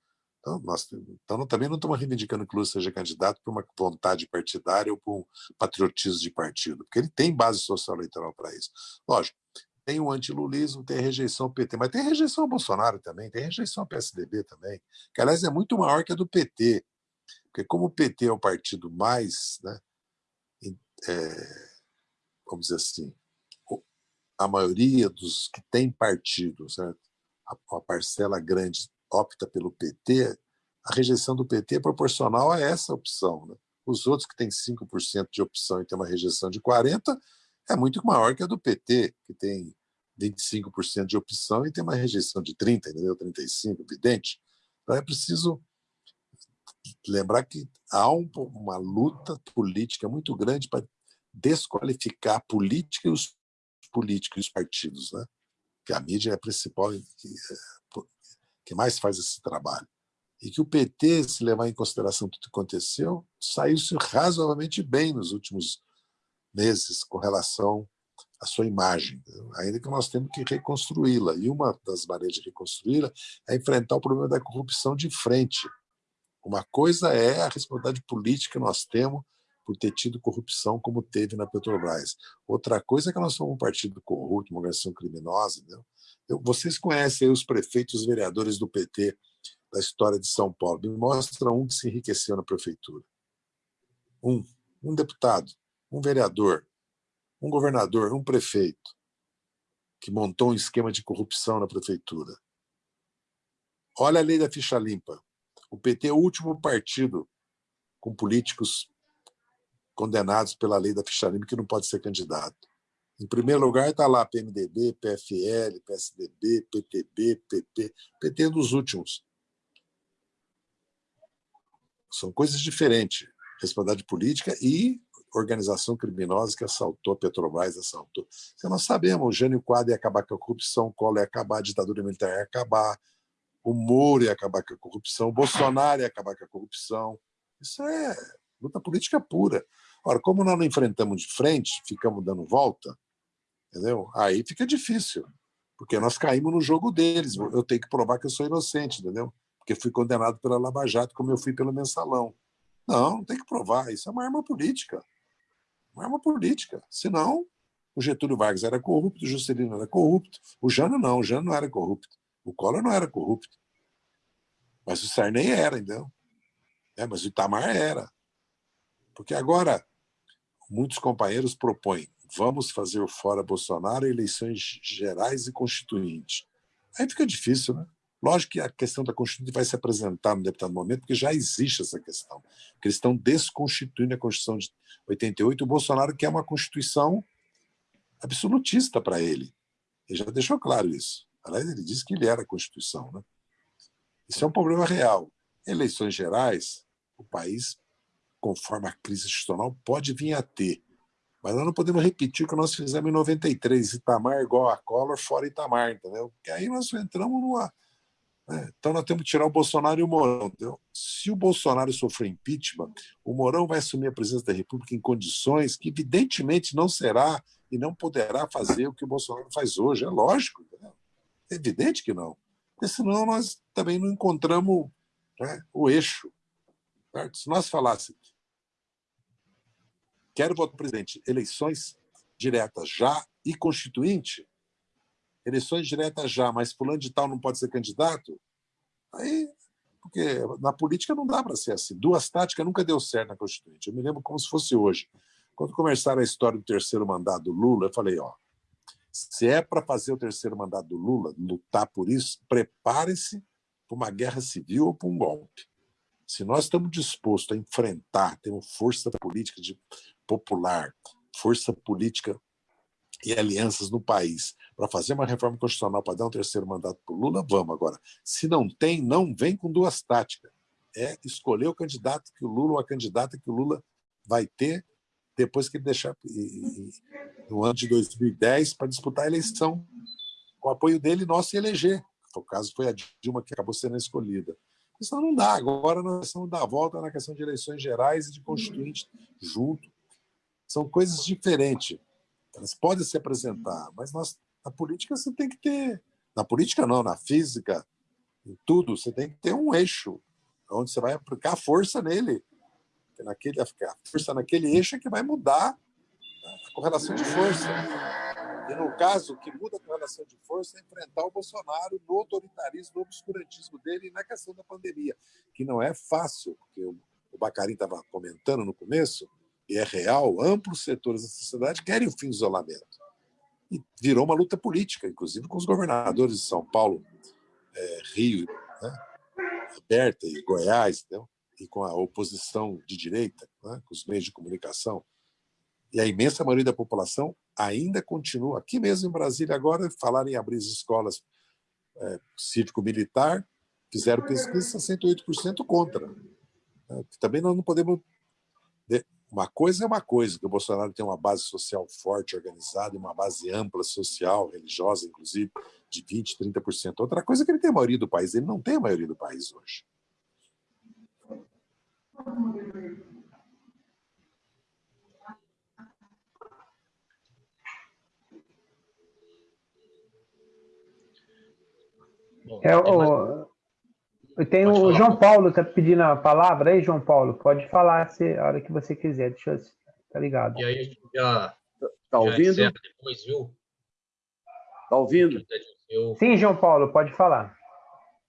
Então, nós, então também não estamos reivindicando que o Lula seja candidato por uma vontade partidária ou por um patriotismo de partido, porque ele tem base social eleitoral para isso. Lógico, tem o antilulismo, tem a rejeição ao PT, mas tem rejeição ao Bolsonaro também, tem rejeição ao PSDB também, que aliás é muito maior que a do PT, porque como o PT é o partido mais, né, é, vamos dizer assim, a maioria dos que tem partido, certo? A, a parcela grande opta pelo PT, a rejeição do PT é proporcional a essa opção. Né? Os outros que têm 5% de opção e têm uma rejeição de 40% é muito maior que a do PT, que tem 25% de opção e tem uma rejeição de 30%, entendeu? 35%, evidente. Então é preciso lembrar que há um, uma luta política muito grande para desqualificar a política e os políticos e os partidos, né? que a mídia é a principal que mais faz esse trabalho. E que o PT, se levar em consideração tudo que aconteceu, saiu-se razoavelmente bem nos últimos meses com relação à sua imagem, ainda que nós temos que reconstruí-la. E uma das maneiras de reconstruí-la é enfrentar o problema da corrupção de frente. Uma coisa é a responsabilidade política que nós temos por ter tido corrupção como teve na Petrobras. Outra coisa é que nós somos um partido corrupto, uma organização criminosa. Entendeu? Eu, vocês conhecem os prefeitos, os vereadores do PT da história de São Paulo. Me mostra um que se enriqueceu na prefeitura. Um. Um deputado, um vereador, um governador, um prefeito que montou um esquema de corrupção na prefeitura. Olha a lei da ficha limpa. O PT é o último partido com políticos condenados pela lei da ficha limpa que não pode ser candidato. Em primeiro lugar está lá PMDB, PFL, PSDB, PTB, PP. PT é dos últimos. São coisas diferentes. Responsabilidade política e organização criminosa que assaltou Petrobras, assaltou. Nós sabemos, o Jânio Quadro ia acabar com a corrupção, o Collor ia acabar, a ditadura militar ia acabar, o Moro ia acabar com a corrupção, o Bolsonaro ia acabar com a corrupção. Isso é luta política pura. Ora, como nós não enfrentamos de frente, ficamos dando volta, entendeu? Aí fica difícil, porque nós caímos no jogo deles. Eu tenho que provar que eu sou inocente, entendeu? Porque fui condenado pela Lava Jato, como eu fui pelo Mensalão. Não, não tem que provar. Isso é uma arma política. uma arma política. Senão, o Getúlio Vargas era corrupto, o Juscelino era corrupto, o Jano não, o Jano não era corrupto, o Collor não era corrupto. Mas o Sarney era, entendeu? É, mas o Itamar era. Porque agora, muitos companheiros propõem vamos fazer fora Bolsonaro eleições gerais e constituintes. Aí fica difícil, né? Lógico que a questão da Constituinte vai se apresentar no deputado momento, porque já existe essa questão. Porque eles estão desconstituindo a Constituição de 88. O Bolsonaro quer uma Constituição absolutista para ele. Ele já deixou claro isso. Aliás, ele disse que ele era a Constituição. Né? Isso é um problema real. Eleições gerais, o país, conforme a crise institucional, pode vir a ter. Mas nós não podemos repetir o que nós fizemos em 93, Itamar igual a Collor, fora Itamar, entendeu? Porque aí nós entramos numa né? Então nós temos que tirar o Bolsonaro e o Mourão. Entendeu? Se o Bolsonaro sofrer impeachment, o Mourão vai assumir a presidência da República em condições que, evidentemente, não será e não poderá fazer o que o Bolsonaro faz hoje. É lógico. Entendeu? É evidente que não. Porque senão nós também não encontramos né, o eixo. Certo? Se nós falássemos quero voto presidente, eleições diretas já e constituinte, eleições diretas já, mas fulano de tal não pode ser candidato, aí, porque na política não dá para ser assim. Duas táticas nunca deu certo na Constituinte. Eu me lembro como se fosse hoje. Quando começaram a história do terceiro mandato do Lula, eu falei, ó, se é para fazer o terceiro mandato do Lula, lutar por isso, prepare-se para uma guerra civil ou para um golpe. Se nós estamos dispostos a enfrentar, temos força política de, popular, força política e alianças no país para fazer uma reforma constitucional para dar um terceiro mandato para o Lula, vamos agora. Se não tem, não vem com duas táticas. É escolher o candidato que o Lula ou a candidata que o Lula vai ter depois que ele deixar no ano de 2010 para disputar a eleição com o apoio dele nosso e eleger. O caso foi a Dilma que acabou sendo escolhida. Isso não dá. Agora nós vamos dar a volta na questão de eleições gerais e de constituinte junto. São coisas diferentes. Elas podem se apresentar, mas nós, na política você tem que ter. Na política, não, na física, em tudo, você tem que ter um eixo onde você vai aplicar força nele. Naquele, a força naquele eixo é que vai mudar a correlação de força. E no caso, o que muda a correlação de força é enfrentar o Bolsonaro no autoritarismo, no obscurantismo dele e na questão da pandemia, que não é fácil, porque o Bacarim estava comentando no começo, e é real, amplos setores da sociedade querem o fim do isolamento. E virou uma luta política, inclusive com os governadores de São Paulo, é, Rio, né, e Goiás, entendeu? e com a oposição de direita, né, com os meios de comunicação. E a imensa maioria da população ainda continua, aqui mesmo em Brasília, agora, falar em abrir as escolas é, cívico-militar, fizeram pesquisa 68% contra. Né? Também nós não podemos uma coisa é uma coisa, que o Bolsonaro tem uma base social forte, organizada, uma base ampla social, religiosa, inclusive, de 20%, 30%. Outra coisa é que ele tem a maioria do país. Ele não tem a maioria do país hoje. É, o, tem o falar. João Paulo tá pedindo a palavra aí, João Paulo. Pode falar se, a hora que você quiser. Deixa eu. Tá ligado? E aí a gente já. Tá ouvindo? Já depois, viu? Tá ouvindo? Eu... Sim, João Paulo, pode falar.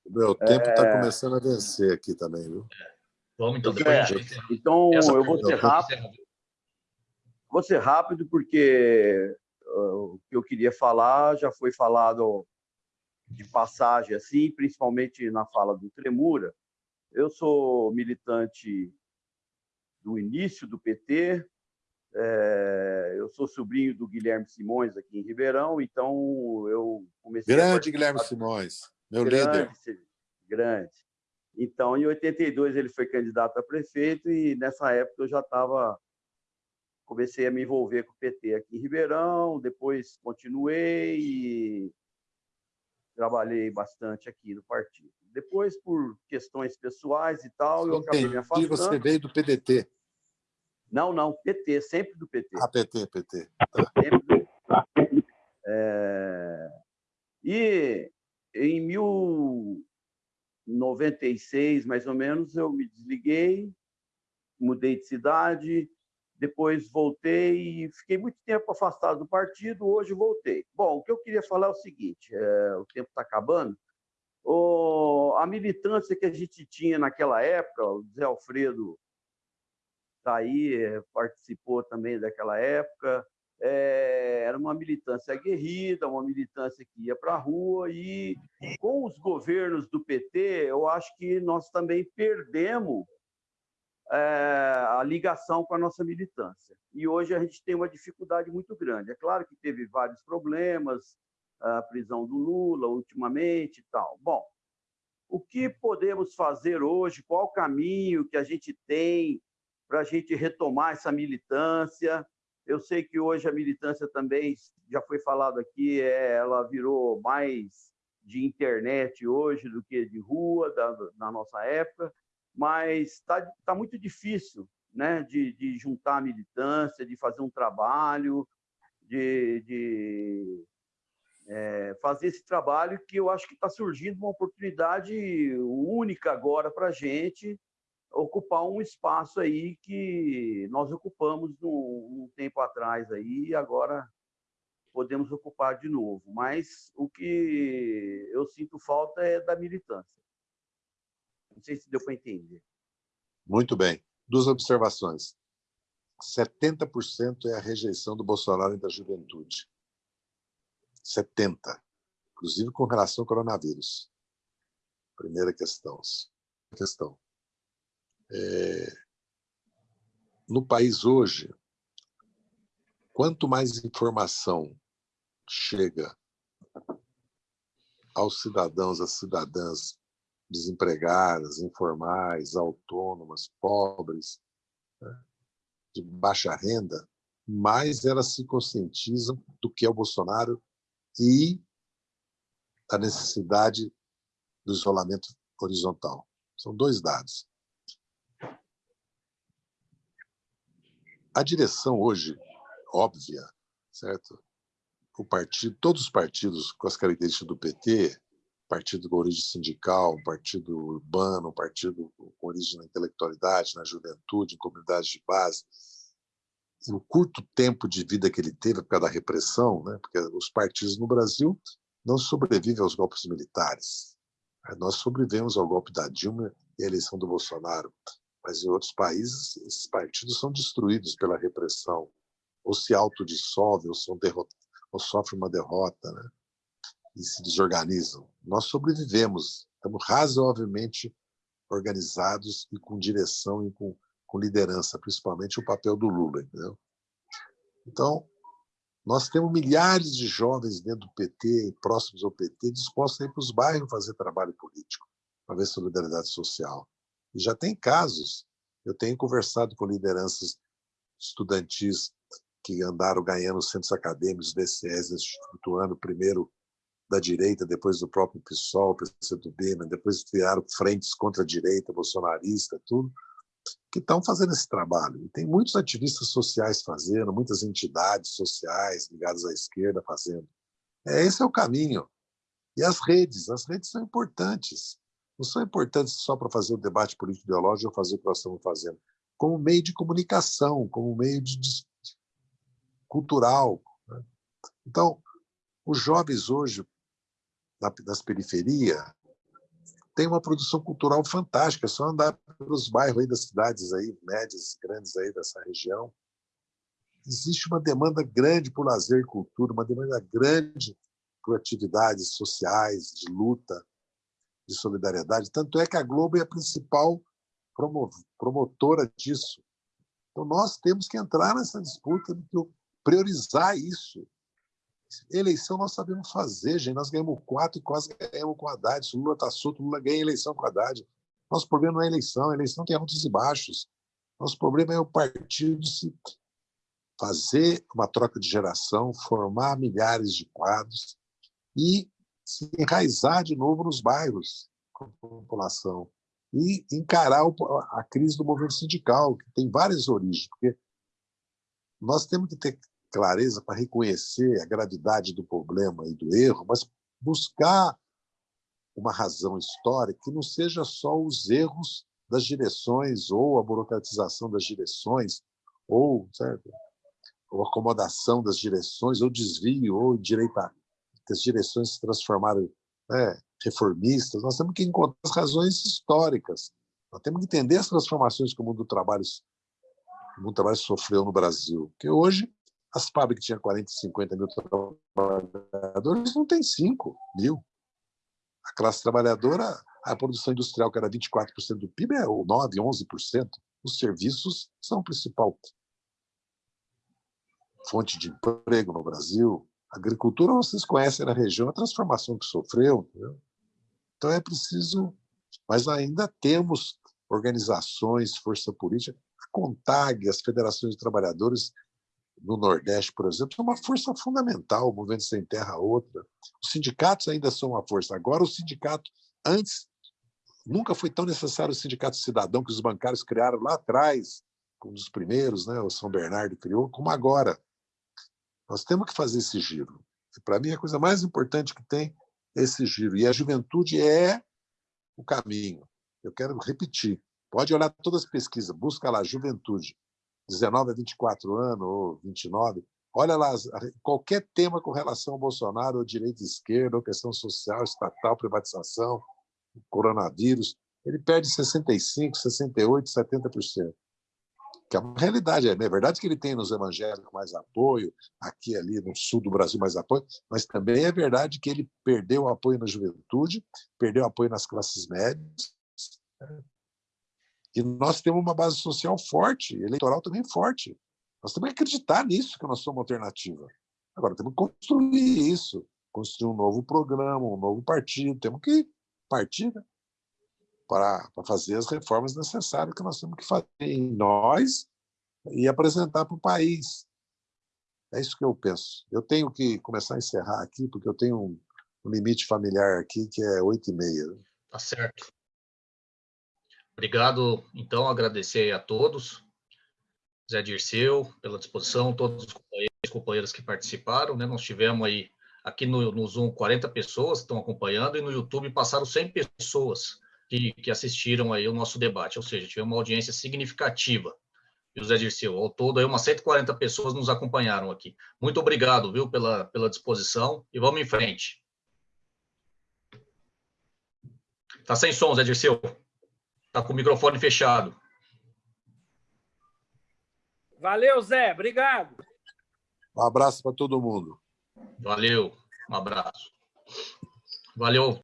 O meu tempo está é... começando a vencer aqui também, viu? É. Vamos, então, depois é. gente... Então, eu vou ser rápido. Vou ser rápido, porque uh, o que eu queria falar já foi falado de passagem assim, principalmente na fala do Tremura. Eu sou militante do início do PT, é, eu sou sobrinho do Guilherme Simões aqui em Ribeirão, então eu comecei Grande Guilherme Simões, meu grande, líder. Grande. Então, em 82 ele foi candidato a prefeito e nessa época eu já estava comecei a me envolver com o PT aqui em Ribeirão, depois continuei e trabalhei bastante aqui no partido. Depois, por questões pessoais e tal, eu, acabei me afastando. você veio do PDT? Não, não, PT, sempre do PT. Ah, PT, PT. Tá. Sempre do... É... E em 1096, mais ou menos, eu me desliguei, mudei de cidade, depois voltei e fiquei muito tempo afastado do partido, hoje voltei. Bom, o que eu queria falar é o seguinte, é, o tempo está acabando, o, a militância que a gente tinha naquela época, o Zé Alfredo está aí, é, participou também daquela época, é, era uma militância aguerrida, uma militância que ia para a rua, e com os governos do PT, eu acho que nós também perdemos a ligação com a nossa militância. E hoje a gente tem uma dificuldade muito grande. É claro que teve vários problemas, a prisão do Lula ultimamente e tal. Bom, o que podemos fazer hoje? Qual o caminho que a gente tem para a gente retomar essa militância? Eu sei que hoje a militância também, já foi falado aqui, é, ela virou mais de internet hoje do que de rua, da, na nossa época mas está tá muito difícil né, de, de juntar a militância, de fazer um trabalho, de, de é, fazer esse trabalho que eu acho que está surgindo uma oportunidade única agora para a gente ocupar um espaço aí que nós ocupamos num, um tempo atrás aí e agora podemos ocupar de novo. Mas o que eu sinto falta é da militância. Não sei se deu para entender. Muito bem. Duas observações. 70% é a rejeição do Bolsonaro da juventude. 70%. Inclusive com relação ao coronavírus. Primeira questão. questão. É... No país hoje, quanto mais informação chega aos cidadãos, às cidadãs desempregadas, informais, autônomas, pobres, né, de baixa renda, mais elas se conscientizam do que é o Bolsonaro e a necessidade do isolamento horizontal. São dois dados. A direção hoje, óbvia, certo? O partido, todos os partidos com as características do PT, partido com origem sindical, partido urbano, partido com origem na intelectualidade, na juventude, em comunidades de base. E o curto tempo de vida que ele teve por causa da repressão, né? porque os partidos no Brasil não sobrevivem aos golpes militares. Nós sobrevivemos ao golpe da Dilma e à eleição do Bolsonaro, mas em outros países esses partidos são destruídos pela repressão, ou se autodissolvem, ou, ou sofrem uma derrota. Né? E se desorganizam. Nós sobrevivemos, estamos razoavelmente organizados e com direção e com, com liderança, principalmente o papel do Lula. Entendeu? Então, nós temos milhares de jovens dentro do PT, próximos ao PT, dispostos a ir para os bairros fazer trabalho político, para ver solidariedade social. E já tem casos. Eu tenho conversado com lideranças estudantis que andaram ganhando centros acadêmicos, DCS, instituindo primeiro da direita, depois do próprio PSOL, PCdoB, né? depois criaram frentes contra a direita, bolsonarista, tudo, que estão fazendo esse trabalho. E tem muitos ativistas sociais fazendo, muitas entidades sociais ligadas à esquerda fazendo. É, esse é o caminho. E as redes, as redes são importantes. Não são importantes só para fazer o debate político-ideológico ou fazer o que nós estamos fazendo, como meio de comunicação, como meio de, de cultural. Né? Então, os jovens hoje das periferias, tem uma produção cultural fantástica. É só andar pelos bairros aí das cidades aí, médias, grandes aí dessa região. Existe uma demanda grande por lazer e cultura, uma demanda grande por atividades sociais, de luta, de solidariedade. Tanto é que a Globo é a principal promotora disso. Então, nós temos que entrar nessa disputa, priorizar isso. Eleição nós sabemos fazer, gente. Nós ganhamos quatro e quase ganhamos com Haddad. Se Lula está solto, Lula ganha eleição com Haddad. Nosso problema não é eleição, a eleição tem altos e baixos. Nosso problema é o partido se fazer uma troca de geração, formar milhares de quadros e se enraizar de novo nos bairros com a população e encarar a crise do movimento sindical, que tem várias origens, porque nós temos que ter clareza para reconhecer a gravidade do problema e do erro, mas buscar uma razão histórica que não seja só os erros das direções ou a burocratização das direções ou, certo? ou acomodação das direções, ou desvio, ou direita, que as direções se transformaram né, reformistas. Nós temos que encontrar as razões históricas. Nós temos que entender as transformações que o mundo do trabalho, o mundo do trabalho sofreu no Brasil. Porque hoje as fábricas que tinham 40, 50 mil trabalhadores não tem 5 mil. A classe trabalhadora, a produção industrial, que era 24% do PIB, é 9%, 11%. Os serviços são a principal fonte de emprego no Brasil. A agricultura, vocês conhecem na região a transformação que sofreu. Entendeu? Então é preciso. Mas ainda temos organizações, força política. A CONTAG, as federações de trabalhadores no Nordeste, por exemplo, são uma força fundamental, o Movimento Sem Terra outra. Os sindicatos ainda são uma força. Agora, o sindicato, antes, nunca foi tão necessário o sindicato cidadão que os bancários criaram lá atrás, um dos primeiros, né, o São Bernardo criou, como agora. Nós temos que fazer esse giro. Para mim, a coisa mais importante que tem é esse giro. E a juventude é o caminho. Eu quero repetir. Pode olhar todas as pesquisas, busca lá, juventude. 19 a 24 anos, ou 29, olha lá, qualquer tema com relação ao Bolsonaro, ou direita e esquerda, ou questão social, estatal, privatização, coronavírus, ele perde 65%, 68%, 70%. Que é uma realidade. É, é verdade que ele tem nos evangélicos mais apoio, aqui ali no sul do Brasil mais apoio, mas também é verdade que ele perdeu apoio na juventude, perdeu apoio nas classes médias, e nós temos uma base social forte, eleitoral também forte. Nós temos que acreditar nisso, que nós somos uma alternativa. Agora, temos que construir isso, construir um novo programa, um novo partido. Temos que partir né? para, para fazer as reformas necessárias que nós temos que fazer em nós e apresentar para o país. É isso que eu penso. Eu tenho que começar a encerrar aqui, porque eu tenho um, limite familiar aqui que é oito e meia. Né? Tá certo. Obrigado, então, agradecer a todos, Zé Dirceu, pela disposição, todos os companheiros, companheiras que participaram, né? Nós tivemos aí, aqui no, no Zoom, 40 pessoas que estão acompanhando, e no YouTube passaram 100 pessoas que, que assistiram aí o nosso debate, ou seja, tivemos uma audiência significativa. E o Zé Dirceu, ao todo, aí, umas 140 pessoas nos acompanharam aqui. Muito obrigado, viu, pela, pela disposição, e vamos em frente. Tá sem som, Zé Dirceu. Está com o microfone fechado. Valeu, Zé. Obrigado. Um abraço para todo mundo. Valeu. Um abraço. Valeu.